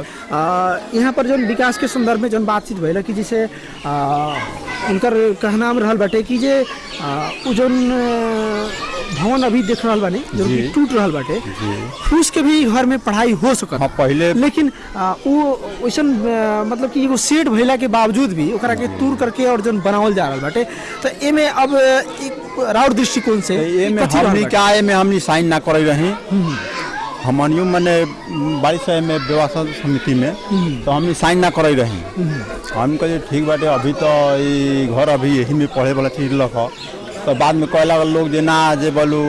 S1: यहाँ पर जो विकास के संदर्भ में जो बातचीत भइल कि जैसे आ, उनकर कहना में रहल बाटे कि जे आ, भवन अभी देख रहल बानी जौन कि
S4: जी।
S1: टूट रहल बाटे उसके भी घर में पढ़ाई हो सकत।
S4: हाँ पहले
S1: लेकिन आ, उ वैसन मतलब कि एगो सेट भइला के बावजूद भी ओकरा के तूर करके और जौन बनावल जा रहा बाटे। तो एमे अब राउर दृष्टिकोण से
S4: एमे हमनी
S1: बाटे?
S4: का एमे हमनी साइन ना करे रही? हमनियो मने बारिश में व्यवस्था समिति में तो हम साइन ना करे रही। हम कहे ठीक बाटे अभी तो ये घर अभी यही में पढ़े वाला चीज़ लख। तो बाद में कहला लोग जे ना जे बोलू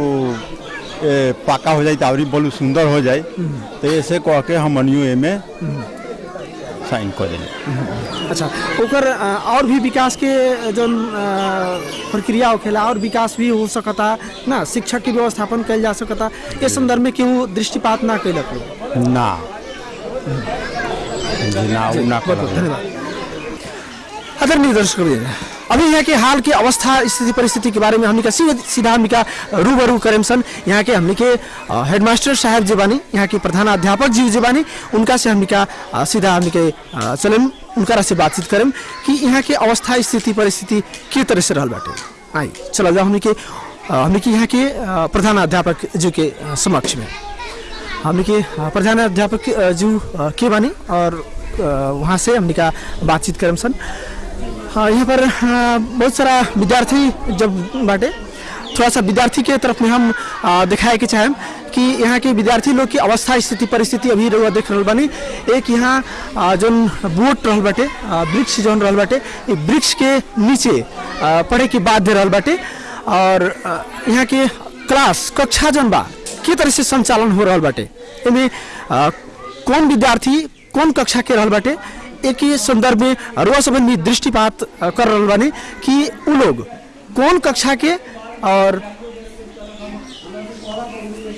S4: ए, पाका हो जाए तो बोलू सुंदर हो जाए तो ऐसे कह के हमनियो एमे साइन कर। देले
S1: अच्छा ओकर और भी विकास के जो प्रक्रिया होखेला और विकास भी हो सकता ना शिक्षक के व्यवस्थापन कल जा सकता इस संदर्भ में क्यों दृष्टिपात ना कैलक
S4: ना। ना ना कर।
S1: धन्यवाद। आदरणीय दर्शक अभी यहाँ के हाल के अवस्था, स्थिति, परिस्थिति के बारे में हमने सीधा सीधा का रूबरू करेम सन। यहाँ के हमने के हेडमास्टर साहब जी बानी यहाँ के प्रधान अध्यापक जी जी बानी उनका से हमने सीधा हमने के चलेम उनका से बातचीत करेम कि यहाँ के अवस्था, स्थिति, परिस्थिति के तरह से रहल बाटे। आई चला जाओ हमने के हमने के यहाँ के प्रधान अध्यापक जी के समक्ष में। हमने के प्रधान अध्यापक जू के बानी, और वहाँ से हमने का बातचीत करम सन। यहाँ पर बहुत सारा विद्यार्थी जब बाटे थोड़ा सा विद्यार्थी के तरफ़ में हम दिखाए के चाहें कि यहाँ के विद्यार्थी लोग की अवस्था स्थिति परिस्थिति अभी रउआ देख रहल बानी। एक यहाँ जौन बोट रहल बाटे वृक्ष जौन रहल बाटे वृक्ष के नीचे पढ़े के बाध्य रहल बाटे। और यहाँ के क्लास कक्षा जौन बा के तरह से संचालन हो रहल बाटे। अ, कौन विद्यार्थी कौन कक्षा के रहल बाटे एक ही संदर्भ में रुआ संबंधी दृष्टिपात कर रहल बानी कि उ लोग कौन कक्षा के और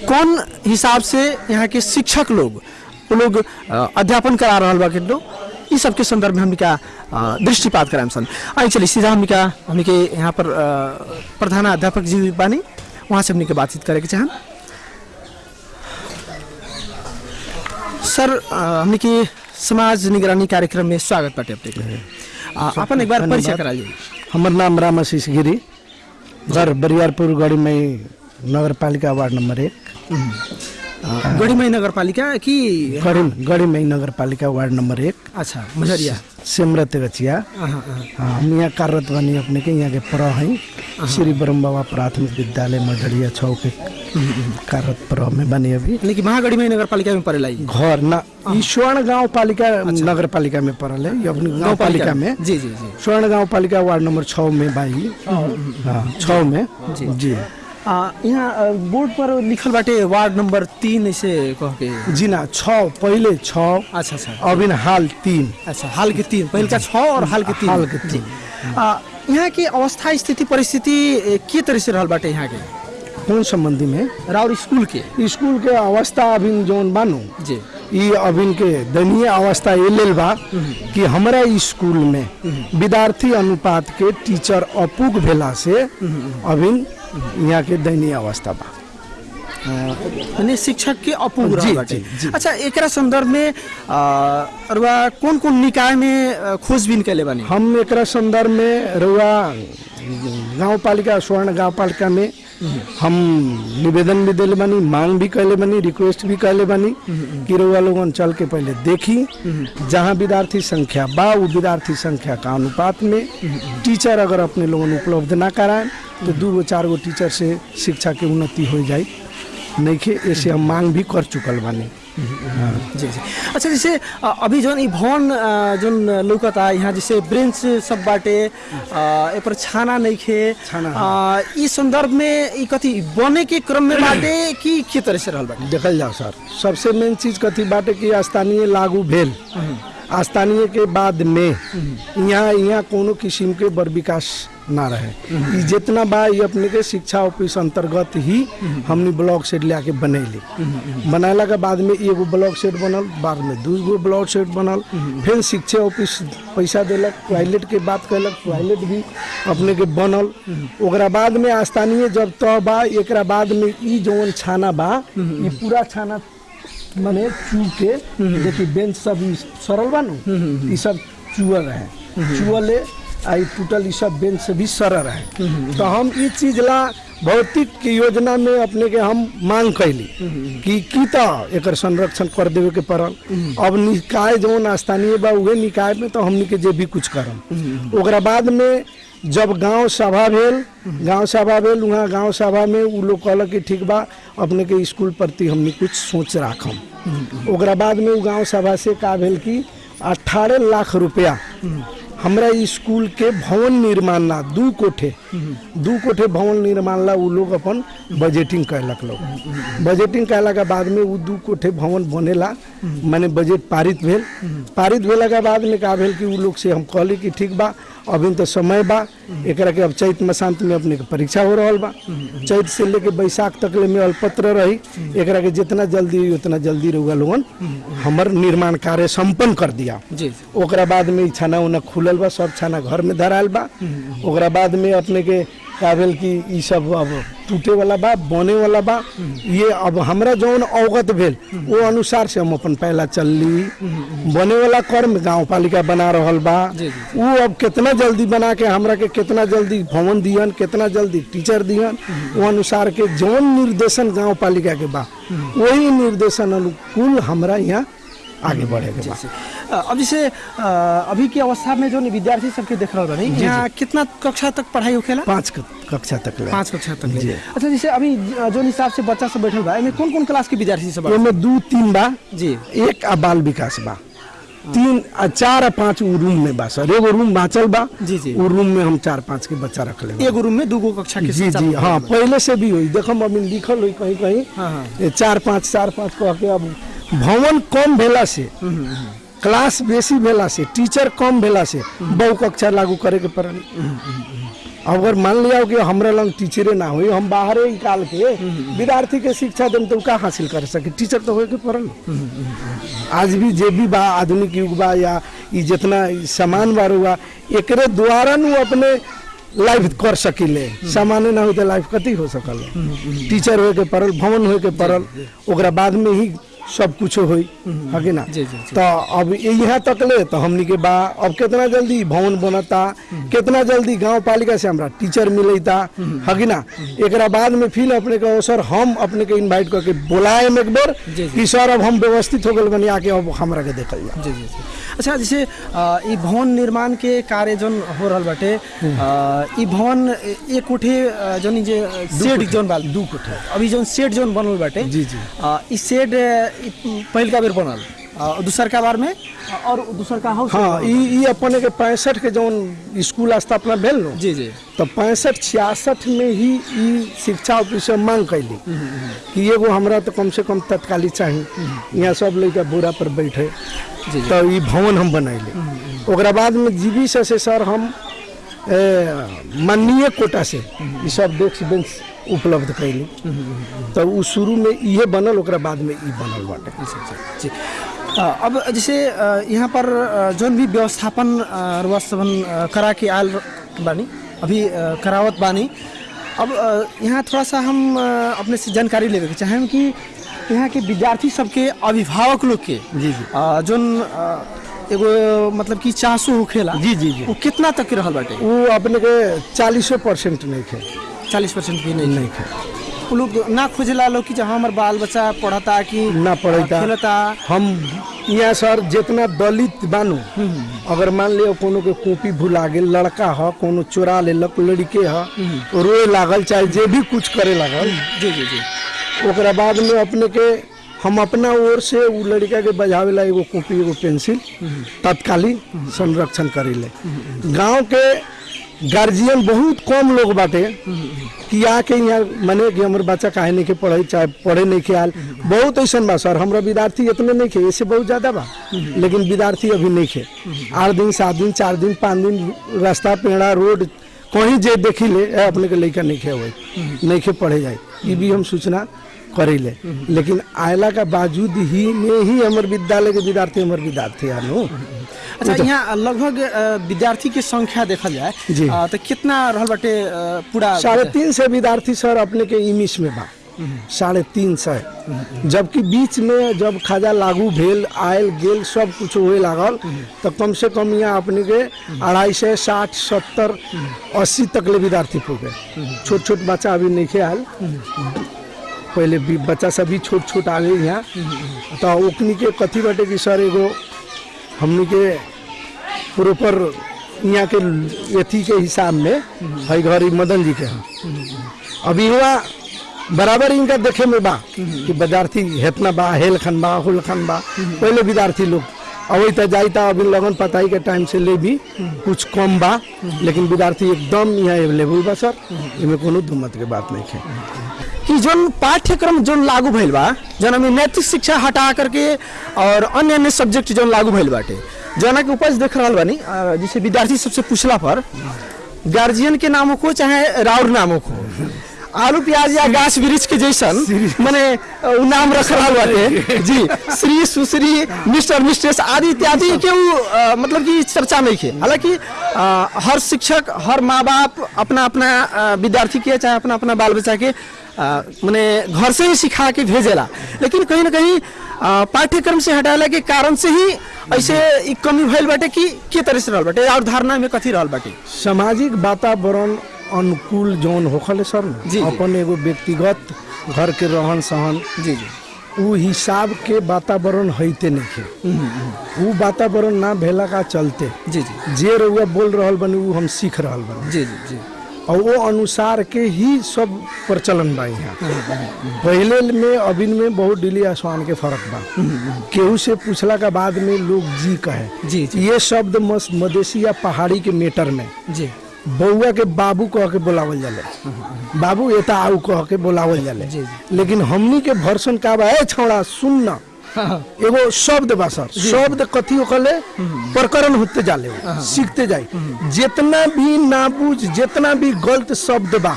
S1: कौन हिसाब से यहाँ के शिक्षक लोग वो लोग अध्यापन करा रहल बा के इस सब के संदर्भ में हमका दृष्टिपात कराएम सन। आई चलिए, सीधा हमका हमने के यहाँ पर प्रधान अध्यापक जी बानी, वहाँ से हमने बातचीत करे के चाहन। सर हमने के समाज निगरानी कार्यक्रम में स्वागत। बाटे अपने एक बार परिचय करा लीजिए
S3: हमार नाम राम आशीष गिरी घर बरियारपुर गढ़ी में नगर पालिका वार्ड नंबर एक।
S1: गढ़ीमई नगर पालिका कि
S3: गढ़ी गढ़ी में नगर पालिका वार्ड नंबर एक।
S1: अच्छा मझरिया।
S3: सिमरत गछिया
S1: हाँ,
S3: हम यहाँ कार्यरत बनी अपने के यहाँ के प्र हैं। श्री ब्रह्म बाबा प्राथमिक विद्यालय मझरिया छौ के कार्यरत प्र में बनी अभी।
S1: यानी कि महागढ़ीमई नगर पालिका में पड़ेला
S3: घर ना ई स्वर्ण गाँव पालिका नगर पालिका में पड़ल है ये गाँव पालिका में।
S1: जी जी जी।
S3: स्वर्ण गाँव पालिका वार्ड नंबर छः में बाई। हाँ छः में। जी।
S1: यहाँ बोर्ड पर लिखल बाटे वार्ड नंबर तीन ऐसे कह के।
S3: जी ना छः पहले छः
S1: अच्छा अच्छा।
S3: अभी हाल तीन।
S1: अच्छा हाल के तीन पहल का छः और हाल के तीन।
S3: हाल के तीन।
S1: यहाँ की अवस्था स्थिति परिस्थिति के तरह से रहल बाटे यहाँ के
S3: कौन संबंधी में
S1: राउर स्कूल के
S3: स्कूल के अवस्था अभी जौन बानू।
S1: जी।
S3: ई अभी के दयनीय अवस्था ये लेल बा कि हमारा स्कूल में विद्यार्थी अनुपात के टीचर अपूग भेला से अभी यहाँ के दयनीय अवस्था बा।
S1: यानी शिक्षक के अपूर्ण
S3: जी, जी, जी।
S1: अच्छा एकरा संदर्भ में आ, अरुआ कौन कौन निकाय में खोजबीन कैले बानी?
S3: हम एकरा संदर्भ में रुआ गाँव पालिका स्वर्ण गाँव पालिका में हम निवेदन भी दिले बनी, मांग भी कैले बनी रिक्वेस्ट भी कैले बनी कि रुआ लोगन चल के पहले देखी, जहाँ विद्यार्थी संख्या बा वो विद्यार्थी संख्या का अनुपात में टीचर अगर अपने लोगन उपलब्ध ना कराएँ तो दू गो, चार गो टीचर से शिक्षा के उन्नति हो जाए नहीं ऐसे हम मांग भी कर चुकल बानी।
S1: जी जी। अच्छा जैसे अभी जौन ई भवन जौन लौकता यहाँ जैसे ब्रेंच सब बाटे अ, ए पर छाना
S3: छाना,
S1: अ, ई संदर्भ में ई कथी बने के क्रम में बाटे कि के तरह से रहल बाटे?
S3: देखल जाओ सर। सबसे मेन चीज कथी बाटे कि स्थानीय लागू भेल। स्थानीय के बाद में यहाँ यहाँ कोनो किस्म के बर विकास ना रहे। जितना बा ये अपने के शिक्षा ऑफ़िस अंतर्गत ही हमनी ब्लॉक सेट ले आके बनैली। बनाला के बाद में एगो ब्लॉक सेट बनल बाद में दू गो ब्लॉक सेट बनल। फिर शिक्षा ऑफ़िस पैसा दिलक टॉयलेट के बात कैलक टॉयलेट भी अपने के बनल। ओकरा बाद में स्थानीय जब तह बा एकरा बाद में ई जौन छाना बा पूरा छाना माने चू के देखी बेंच सब सरल बा नु सब चुअल रहे। चुअले आ ई टूटल ई सब बेंच से भी सरल है। तो हम ई चीज़ ला भौतिक के योजना में अपने के हम मांग कैली कि की त एकर संरक्षण कर देवे के पड़ल। अब निकाय जौन स्थानीय बा, उहे निकाय में तो हमनी के जे भी कुछ करम। बाद में जब गाँव सभा भेल, गाँव सभा भेल वहाँ गाँव सभा में उ लोग कहलक कि ठीक बा, अपने के स्कूल प्रति हमनी कुछ सोच राखम। ओकरा बाद में गाँव सभा से का भेल कि अठारह लाख रुपया हमरा स्कूल के भवन निर्माण ला दू कोठे। दू कोठे भवन निर्माण ला वो लोग अपन बजटिंग कैलक लोग। बजटिंग कैला के बाद में वो दू कोठे भवन बनेला। मैंने बजट पारित भेल। पारित भेला के बाद में कहा भेल कि वो लोग से हम कहली कि ठीक बा अभी तो समय बा एक के अब चैत मसांत में अपने के परीक्षा हो रहा बा। चैत से लेके बैसाख तक ले में अल्पत्र रही एक के जितना जल्दी हुई उतना जल्दी रहुआ लोगन हमर निर्माण कार्य संपन्न कर दिया। ओकरा बाद में छाना उना खुलल बा सब छाना घर में धराल बा। ओकरा बाद में अपने के का भेल कि सब अब टूटे वाला बा बने वाला बा। ये अब हमरा जौन अवगत भेल वो अनुसार से हम अपन पहला चलली। बने वाला कर्म गाँव पालिका बना रहल बा। वो अब कितना जल्दी बना के हमरा के कितना जल्दी भवन दियन कितना जल्दी टीचर दियन वो अनुसार के जौन निर्देशन गाँव पालिका के बा वही निर्देशन अनुकूल हमरा यहाँ आगे बढ़े के बा
S1: अब जैसे अभी की अवस्था में जो विद्यार्थी सबके देख रहा बानी यहाँ कितना कक्षा तक पढ़ाई होखेला
S3: पाँच कक्षा तक
S1: पाँच कक्षा तक
S3: जी।
S1: अच्छा जैसे अभी जो हिसाब से बच्चा सब बैठल बा कौन कौन क्लास के विद्यार्थी सब
S3: दू तीन बा।
S1: जी।
S3: एक आ बाल विकास बा। तीन आ चार आ पाँच उ रूम में बा सर। एगो रूम बाँचल बा
S1: जी, जी।
S3: उ रूम में हम चार पाँच के बच्चा रख ले
S1: एगो रूम में दूगो कक्षा के
S3: जी जी हाँ पहले से भी हुई। देखो अभी लिखल हुई कहीं कहीं
S1: हाँ, हाँ।
S3: चार पाँच चार पाँच कह के अब भवन कम भेला से, क्लास बेसी भेला से, टीचर कम भेला से, बहु कक्षा लागू करे के पड़ल अगर मान लिया कि हमरा लंग टीचरे ना हुई, हम बाहरे निकाल के विद्यार्थी के शिक्षा देम तो का हासिल कर सके? टीचर तो हो के पड़ल। आज भी जे भी बा, आधुनिक युग बा, या जितना सामान बार हुआ, एकरे द्वारा नु अपने लाइफ कर सकिले। सामान्य ना हो लाइफ कति हो सकल? टीचर होए के पड़ल, भवन होए के पड़ल बाद में ही सब कुछ हो है कि ना?
S1: जी, जी, जी।
S3: तो अब यहाँ तक ले तो हमनी के बा अब कितना जल्दी भवन बनता कितना जल्दी गाँव पालिका से हमरा टीचर मिलता है कि ना? एकरा बाद में फिर अपने के अवसर हम अपने के इनवाइट करके बुलाए एक बार
S1: जी, जी।
S3: कि सर अब हम व्यवस्थित हो गए बनी आके अब हमरा के देखल
S1: जी जी जी। अच्छा जैसे भवन निर्माण के कार्य जौन हो रहा बाटे भवन एक कोठे जौन जे शेड जौन बा दू कोठे। अभी जौन शेड जौन बनल बाटे
S3: जी, जी।
S1: ई शेड ई पहिलका बेर बनल। अ, दूसरका बार में और दूसरका हाउस
S3: हाँ ई अपने के पैंसठ के जौन स्कूल स्थापना भेल नो?
S1: जी जी।
S3: तो पैंसठ छियासठ में ही ई शिक्षा ऑफिसर मांग कैली। कि एगो हमरा तो कम से कम तत्काली चाहिए यहाँ सब लड़का बोरा पर बैठे। तो ई भवन हम बनैले। बाद में जीवी से, से सर हम माननीय कोटा से ई सब डेस्क बेंच उपलब्ध कैली तो उ शुरू में इहे बनल ओकरा बाद में ई बनल बाटे।
S1: जी अब जैसे यहाँ पर जौन भी व्यवस्थापन रुआ करा के आयल बानी अभी करावत बानी अब यहाँ थोड़ा सा हम अपने से जानकारी लेवे के चाहें कि यहाँ के विद्यार्थी सबके अभिभावक लोग के
S3: जी, जी।
S1: जौन एगो मतलब कि चांसो होखेला
S3: जी, जी, जी।
S1: वो कितना तक के रहल बाटे?
S3: वो अपने के चालीसो परसेंट नहीं थे
S1: चालीस परसेंट भी नहीं
S3: नहीं
S1: वो लोग ना खोजेला लोग कि जहाँ हमार बाल बच्चा पढ़ता कि
S3: ना पढ़ता।
S1: खेलता।
S3: हम यहाँ सर जितना दलित बानू अगर मान लियो कोनो के कॉपी भुला गेल लड़का ह कोनो चोरा लेलक लड़के ह रोए लागल चाहे जे भी कुछ करे लागल
S1: जी जी जी
S3: ओकरा बाद में अपने के हम अपना ओर से उ लड़का के बजावेला एगो कॉपी एगो पेंसिल तत्कालीन संरक्षण करेले। गाँव के गार्जियन बहुत कम लोग बाटे, कि आके यहाँ मने कि हमारे बच्चा काहे नहीं के पढ़े, चाहे पढ़े नहीं के आल बहुत ऐसा बा सर, हमरा विद्यार्थी इतने नहीं खे, ऐसे बहुत ज़्यादा बा, लेकिन विद्यार्थी अभी नहीं खे। आठ दिन, सात दिन, चार दिन, पाँच दिन रास्ता पेड़ा, रोड, कहीं जे देखी ले अपने के लड़का नहीं खे हुए, नहीं खे पढ़े जाए ये भी हम सूचना करेले लेकिन आयला का बावजूद ही में ही हमारे विद्यालय के विद्यार्थी, हमारे विद्यार्थी आनो।
S1: अच्छा यहाँ लगभग विद्यार्थी के संख्या देखल जाए
S3: जी।
S1: तो कितना रहल बाटे पूरा
S3: साढ़े तीन सौ विद्यार्थी सर अपने के इमिश में बा। साढ़े तीन सौ। जबकि बीच में जब खाजा लागू भेल आयल गेल सब कुछ हुए लागल तो कम से कम यहाँ अपने के अढ़ाई सौ साठ सत्तर अस्सी तक ले विद्यार्थी हो गए। छोट छोट बच्चा अभी नहीं खे आयल। पहले बच्चा सब भी छोट छोट आ गए यहाँ। तो ओकनी के कथी बटे कि सर एगो हमनी के प्रॉपर यहाँ के अथी के हिसाब में है घर मदन जी के हैं अभी हुआ बराबर इनका देखे में बा कि विद्यार्थी हेतना बा, हेल खन बा, हुल खन बा, पहले विद्यार्थी लोग। अवै त जाई अभी लगन पताई के टाइम से ले भी कुछ कम बा, लेकिन विद्यार्थी एकदम यहाँ अवेलेबल बा, सर। इमे कोनो दुमत के बात नहीं है।
S1: कि जोन पाठ्यक्रम जो लागू भइल बा जोन हमें नैतिक शिक्षा हटा करके और अन्य अन्य सब्जेक्ट जो लागू भइल बाटे। जना के उपज देख रहा बानी जैसे विद्यार्थी सबसे पूछला पर गार्जियन के नाम को चाहे राउर नाम को आलू प्याज या गाछ वृक्ष के जैसन माने नाम रख रहल बाटे। जी श्री सुश्री मिस्टर मिस्ट्रेस आदि इत्यादि के उ अ, मतलब कि चर्चा नहीं है हालाँकि हर शिक्षक हर माँ बाप अपना अपना विद्यार्थी के चाहे अपना अपना बाल बच्चा के माने घर से ही सिखा के भेजेला। लेकिन कहीं ना कहीं पाठ्यक्रम से हटाला के कारण से ही ऐसे कमी भइल बाटे कि के तरह से रहल बाटे? और धारणा में कथी रहल बाटे?
S3: सामाजिक वातावरण अनुकूल जौन होखल सर
S1: जी।
S3: अपन एगो व्यक्तिगत घर के रहन सहन
S1: जी जी।
S3: उ हिसाब के वातावरण होते नहीं है उ वातावरण ना भेला का चलते
S1: जी जी।
S3: जे रउआ बोल रहल बनी उ हम सीख रहल बनी।
S1: जी जी जी।
S3: और वो अनुसार के ही सब प्रचलन बा यहाँ। पहले में अभिन में बहुत डिली आसमान के फ़र्क बा। केहू से पूछला के बाद में लोग जी कहे।
S1: जी, जी।
S3: ये शब्द मधेसी या पहाड़ी के मेटर में।
S1: जी।
S3: बउआ के बाबू कह के बोलावल जाले। बाबू एता आऊ कह के बोलावल जाले। लेकिन हमनी के भर्सन का बा ए छौड़ा सुन ना। एगो शब्द बा सर। शब्द कथी होकले? प्रकरण होते जाले वो, सीखते जाए जितना भी ना बुझ जितना भी गलत शब्द बा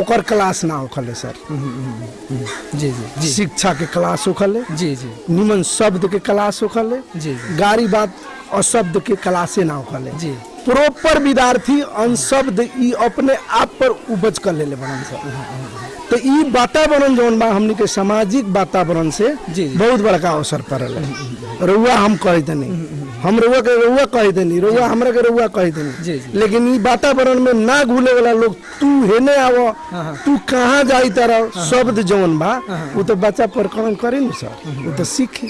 S3: ओकर क्लास ना होखले सर।
S1: जी जी
S3: शिक्षा के क्लास होखले
S1: जी जी।
S3: निमन शब्द के क्लास होखले
S1: जी।
S3: गारी बात अशब्द के क्लासे ना होखले
S1: जी।
S3: प्रॉपर विद्यार्थी अनशब्द ई अपने आप पर उपज कर लेले बनन सर। तो ई वातावरण जौन बा हमनी के सामाजिक वातावरण से
S1: जी, जी।
S3: बहुत बड़का अवसर पड़ल है। रउआ हम कह देनी हम रउआ के रउआ कह देनी रउआ हमरा के रउआ कह देनी। लेकिन ई वातावरण में ना घुले वाला लोग तू हेने आवो तू कहाँ जाई तरह शब्द जौन बा वो तो बच्चा प्रकरण करे न सर वो तो सीखे।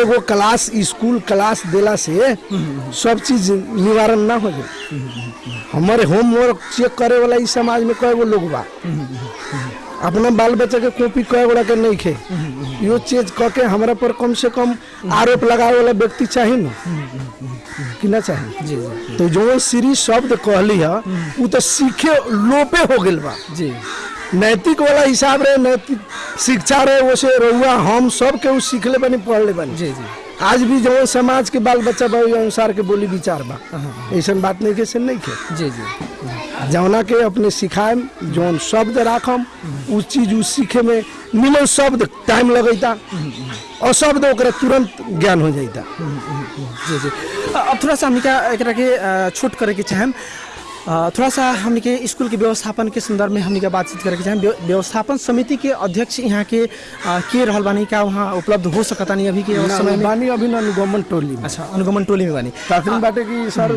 S3: एगो क्लास स्कूल क्लास देला से सब चीज़ निवारण ना हो जाए। हमारे होमवर्क चेक करे वाला इस समाज में कई लोग बा। अपना बाल बच्चा के कॉपी कय गोड़ा के नहीं खे। यो चीज़ क के हमरा पर कम से कम आरोप लगावे वाला व्यक्ति चाहिए ना। कि ना चाहिए तो जो श्री शब्द कहली है वो तो सीखे लोपे हो गए बा।
S1: जी।
S3: नैतिक वाला हिसाब रहे नैतिक शिक्षा रहे वो से रहुआ हम सब के उ सीखले बनी पढ़ले बनी।
S1: जी जी।
S3: आज भी जो समाज के बाल बच्चा बा अनुसार के बोली विचार बा। ऐसा बात नहीं के से नहीं के।
S1: जी जी।
S3: जौना के अपने सिखाएम जौन शब्द राखम उ चीज़ उ सीखे में मिलो शब्द टाइम लगैता और शब्द तुरंत ज्ञान हो जाता
S1: जी जी। अब थोड़ा सा हमने का एकरा के अ, छोट करे के चाहेम। अ, थोड़ा सा हमने के स्कूल के व्यवस्थापन के संदर्भ में हमने के बातचीत करके चाहे व्यवस्थापन समिति के अध्यक्ष यहाँ के के रहल बानी क्या वहाँ उपलब्ध हो सकता नहीं अभी के समय में?
S3: बानी अभी अनुगमन टोली में।
S1: अच्छा अनुगमन टोली में बानी।
S3: ताकि बाटे कि सर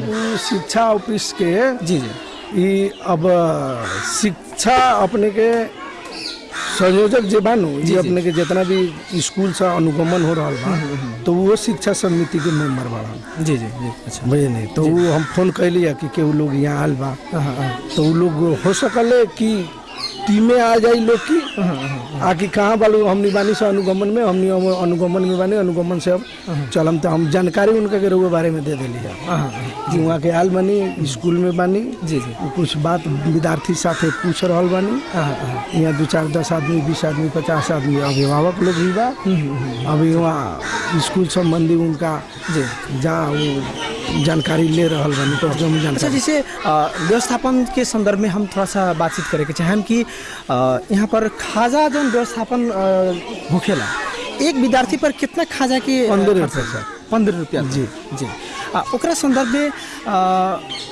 S3: शिक्षा ऑफ़िस के
S1: जी जी।
S3: अब शिक्षा अपने के संयोजक जो बानू जी अपने के जितना भी स्कूल से अनुगमन हो रहा है तो वो शिक्षा समिति के मेंबर बाड़न
S1: जी जी जी अच्छा।
S3: बुझे नहीं? तो वो हम फ़ोन कैली है कि केहू लोग यहाँ आल बा।
S1: हाँ, हाँ,
S3: तो वो लोग हो सकल कि टीमें आ जाई लोग की। आकि कहाँ बालू? हमनी बानी से अनुगमन में हमनी अनुगमन में बानी अनुगमन से अब चलम तो हम जानकारी उनके के रउआ बारे में दे देली कि वहाँ के आल बनी स्कूल में बानी
S1: जी जी।
S3: कुछ बात विद्यार्थी साथे पूछ रहा बानी। यहाँ दो चार दस आदमी बीस आदमी पचास आदमी अभिभावक लोग भी बा। अभी वहाँ स्कूल संबंधी उनका
S1: जी।
S3: जहाँ जानकारी ले रहल बानी तो जो हम
S1: अच्छा जैसे व्यवस्थापन के संदर्भ में हम थोड़ा सा बातचीत करे के चाहेम कि यहाँ पर खाजा जो व्यवस्थापन होखेला एक विद्यार्थी पर कितना खाजा के
S3: पंद्रह रुपया सर।
S1: पंद्रह रुपया
S3: जी।
S1: जी। आ, ओकरा संदर्भ में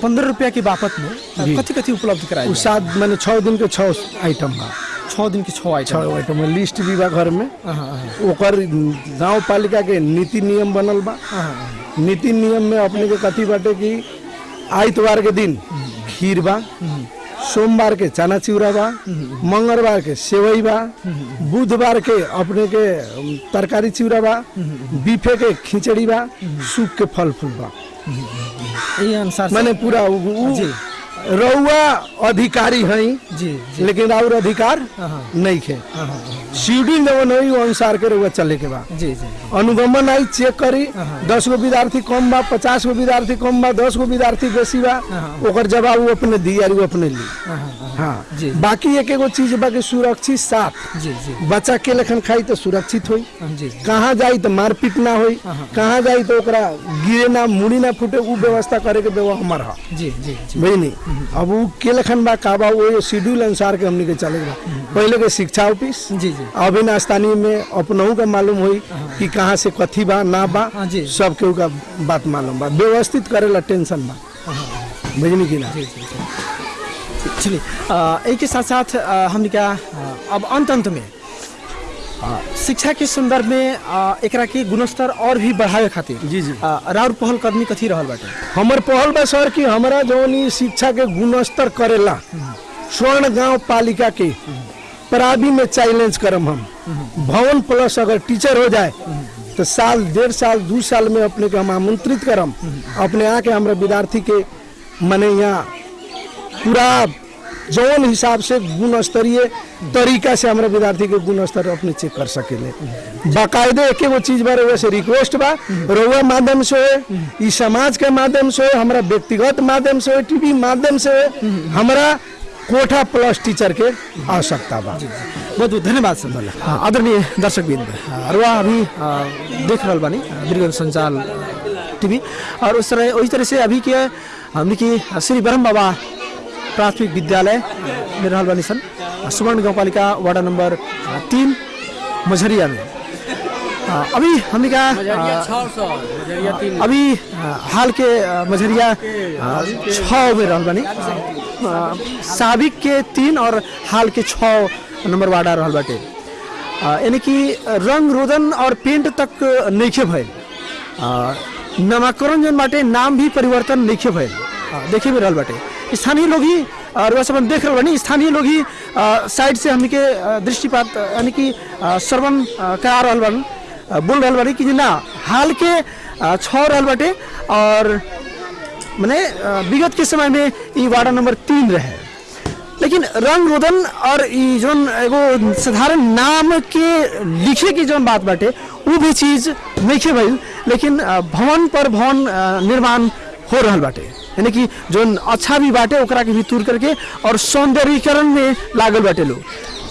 S1: पंद्रह रुपया के बापत में कथी कथी उपलब्ध कराए
S3: सात मैंने छः दिन के छः आइटम बा
S1: छः दिन के छः आइटम
S3: छः आइटम लिस्ट भी बा घर में।
S1: हाँ, हाँ, हाँ,
S3: ओकर गाँव पालिका के नीति नियम बनल बा। नीति नियम में अपने के कथी बाटे कि आइतवार के दिन खीर बा। सोमवार के चना चिवड़ा बा मंगलवार के सेवई बा बुधवार के अपने के तरकारी चिवड़ा बा बीफे के खिचड़ी बा सूख के फल फूल बा
S1: अनुसार
S3: माने पूरा। रउआ अधिकारी हैं।
S1: जी जी।
S3: लेकिन और अधिकार नहीं है शेड्यूल जवन है वो अनुसार के रउआ चले के बा।
S1: जी जी
S3: अनुगमन आई चेक करी। दस गो विद्यार्थी कम बा पचास गो विद्यार्थी कम बा दस गो विद्यार्थी बेसी बा। ओकर जवाब वो अपने दी अपने ली हाँ।
S1: जी।
S3: बाकी एक एगो चीज़ बा कि सुरक्षित साथ।
S1: जी जी।
S3: बच्चा के लेखन खाई तो सुरक्षित होई।
S1: जी
S3: कहाँ जाई तो मारपीट ना होई। कहाँ जाई तो ओकरा गिरे ना मुड़ी ना फूटे उ व्यवस्था करे के व्यवस्था हमार हा।
S1: जी जी जी।
S3: बुझनी अब उ के लेखन बा का बा वो शेड्यूल अनुसार के हमनी के चले बा। पहले के शिक्षा ऑफ़िस
S1: जी जी।
S3: अभी ना स्थानीय में अपनहु का मालूम हुई कि कहाँ से कथी बा ना बा
S1: हाँ
S3: सब केहू का बात मालूम बा। व्यवस्थित करेला टेंशन बा। बुझनी कि ना?
S1: चलिए एक के साथ साथ अ, हमने क्या अब अंत अंत में शिक्षा के संदर्भ में एकरा के गुणस्तर और भी बढ़ावे खातिर
S3: जी, जी।
S1: राउर पहल कदमी कथी रहल बाटे?
S3: हमर पहल बा सर कि हमारा जौन शिक्षा के गुणस्तर करेला स्वर्ण गाँव पालिका के प्रावी में चैलेंज करम हम। भवन प्लस अगर टीचर हो जाए तो साल डेढ़ साल दू साल में अपने के हम आमंत्रित करम। अपने आके हमारे विद्यार्थी के मने यहाँ पूरा जौन हिसाब से गुण स्तरीय तरीका से हमारा विद्यार्थी के गुण स्तर अपने चेक कर सकेले। बाकायदे एक एगो चीज़ बारे वैसे रिक्वेस्ट बा रउआ माध्यम से हो समाज के माध्यम से हो हमारा व्यक्तिगत माध्यम से हो टीवी माध्यम से हो हमारा कोठा प्लस टीचर के आवश्यकता बा।
S1: बहुत बहुत धन्यवाद सर हाँ, आदरणीय दर्शक बिंद रुआ अभी देख रहल बानी बिरगन संचाल टीवी। और उस तरह उसी तरह से अभी के हमने की श्री ब्रह्म बाबा प्राथमिक विद्यालय में रहल बानी सन। सुवर्ण गाँव पालिका वार्ड नंबर तीन मझरिया में। अभी हमने का अभी हाल के मझरिया छः में रहल बानी साबिक के तीन और हाल के छ नंबर वार्ड आ रहल बाटे यानी कि रंग रोदन और पेंट तक नहीं भइल अ, नामाकरण जन बाटे नाम भी परिवर्तन नहीं भइल अ, देखे भी रहल बाटे। स्थानीय लोग ही और हम देख रहे स्थानीय लोग ही साइड से हमनी के दृष्टिपात, यानी कि श्रवण करा रहल बानी बोल रहा बानी कि ना, हाल के छः और मैंने विगत के समय में ई वार्ड नंबर तीन रहे। लेकिन रंग रोदन और जो एगो साधारण नाम के लिखे की जो बात बाटे वो भी चीज़ नहीं भइल, लेकिन भवन पर भवन निर्माण हो रहा बाटे। यानी कि जो अच्छा भी बाटे ओकरा के भी दूर करके और सौंदर्यीकरण में लागल बाटे लोग।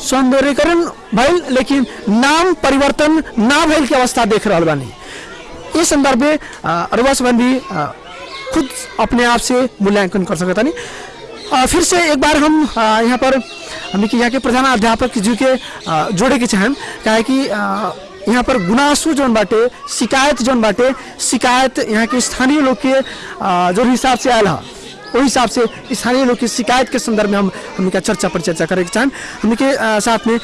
S1: सौंदर्यीकरण भइल लेकिन नाम परिवर्तन ना भइल के अवस्था देख रहा बानी। इस संदर्भ में अरवा संबंधी अ, खुद अपने आप से मूल्यांकन कर सकता नहीं फिर से एक बार हम यहाँ पर हमने कि यहाँ के प्रधान अध्यापक जी के जोड़े के चाहें काहे कि अ, यहाँ पर गुनासू जौन बाटे, शिकायत जौन बाटे, शिकायत यहाँ के स्थानीय लोग के जो हिसाब से आयल है वही हिसाब से स्थानीय लोग की शिकायत के संदर्भ में हम हमने का चर्चा पर चर्चा करें चाहें हमने के साथ में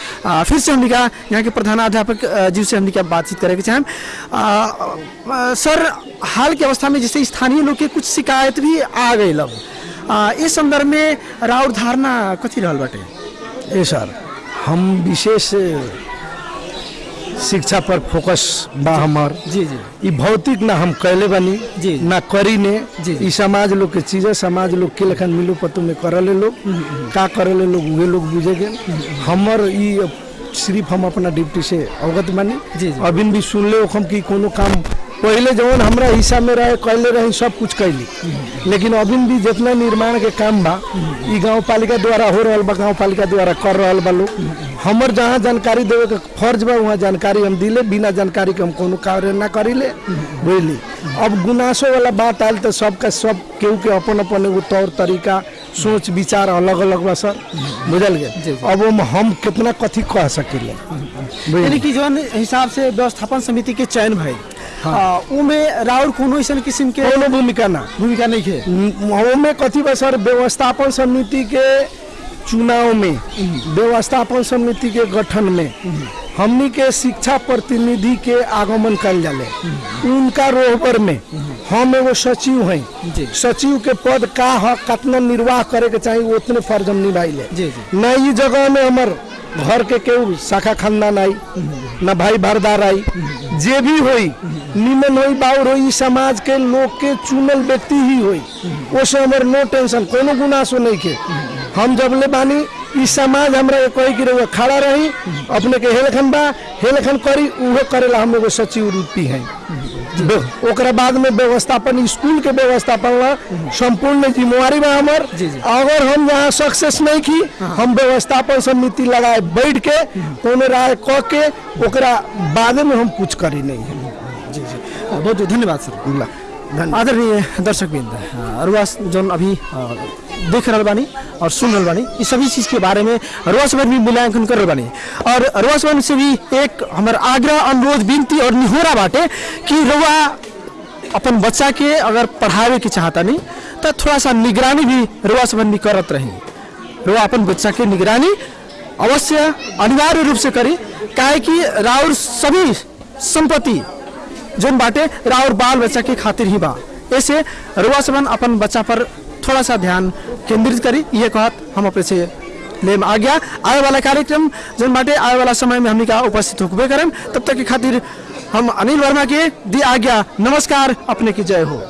S1: फिर से हमने का यहाँ के प्रधानाध्यापक जी से हमने क्या बातचीत करें चाहें सर, हाल की अवस्था में जैसे स्थानीय लोग के कुछ शिकायत भी आ गई अब। इस संदर्भ में राउर धारणा कथी रहा बाटे?
S3: ए सर, हम विशेष शिक्षा पर फोकस बा हमार।
S1: जी जी।
S3: भौतिक ना हम कैले बनी
S1: जी।
S3: ना करी ने। ई समाज लोग के चीज़ है समाज लोग के लखन मिलो पतो में करले लोग। का करले लोग वे लोग बुझेगे हमर ई सिर्फ़ हम अपना ड्यूटी से अवगत बानी। अभी भी सुनले हम कि कोनो काम पहले जवन हमरा हिस्सा में रहे कैले रही सब कुछ कैली लेकिन अभी भी जितना निर्माण के काम बा गाँव पालिका द्वारा हो रहा बा गाँव पालिका द्वारा कर रहा बा लोग। हमर जहाँ जानकारी देवे के फ़र्ज़ बा वहाँ जानकारी हम दिले बिना जानकारी के हम कोनो कार्य ना करिले बुझली। अब गुनासो वाला बात आयल तो सबका सब केहू के अपन अपन एगो तौर तरीका सोच विचार अलग अलग बा सर। बुझल गए अब हम हम कितना कथी कह सकिले?
S1: यानी कि जौन हिसाब से व्यवस्थापन समिति के चयन अ, उमे राउर कोनो किस्म के
S3: कोनो भूमिका ना।
S1: भूमिका नहीं है।
S3: ओमे कथी बा सर व्यवस्थापन समिति के चुनाव में व्यवस्थापन समिति के गठन में हमनी के शिक्षा प्रतिनिधि के आगमन कल जाले। उनका रोहबर में हम एगो सचिव। हैं। सचिव के पद का ह कितना निर्वाह करे के चाहिए उतने फ़र्ज़ हम निभाइले
S1: जी।
S3: न ई जगह में हमर घर के केहू शाखा खानदान आई न भाई भरदार आई जे भी होई निमन होई बाउर ई समाज के लोग के चुनल व्यक्ति ही हो हमर नो टेंशन कोनो गुनासो नहीं के। हम जब ले बानी ई समाज हमरा के कही कि रउआ खड़ा रही अपने के हेलखन बा हेलखन करी उहो करेला हम एगो सचिव रूपी हैं। ओकरा बाद में व्यवस्थापन स्कूल के व्यवस्थापन ला संपूर्ण जिम्मेवारी बा हमर। अगर हम यहाँ सक्सेस नहीं की हम व्यवस्थापन समिति लगाए बैठ के कोनो राय कह के ओकरा बाद में हम कुछ करी नहीं है।
S1: बहुत बहुत धन्यवाद सर। आदरणीय दर्शक बिंद रुआ जौन अभी देख रहा बानी और सुन रहा बानी इस सभी चीज़ के बारे में रुआ सब भी मूल्यांकन कर रहल बानी और रुआ सबसे भी एक हमार आग्रह अनुरोध विनती और निहोरा बाटे कि रुआ अपन बच्चा के अगर पढ़ावे के चाहता नहीं तो थोड़ा सा निगरानी भी रुआ संबंधी करत रही। रुआ अपन बच्चा के निगरानी अवश्य अनिवार्य रूप से करी काहे कि राउर सभी संपत्ति जोन बाटे राउर बाल बच्चा के खातिर ही बा। ऐसे रुआ सबन अपन बच्चा पर थोड़ा सा ध्यान केंद्रित करी, ये कहत हम अपने से ले आ गया आए वाला कार्यक्रम, जोन बाटे आए वाला समय में हमने का उपस्थित होबे करें तब तक के खातिर हम अनिल वर्मा के दी आ गया, नमस्कार, अपने की जय हो।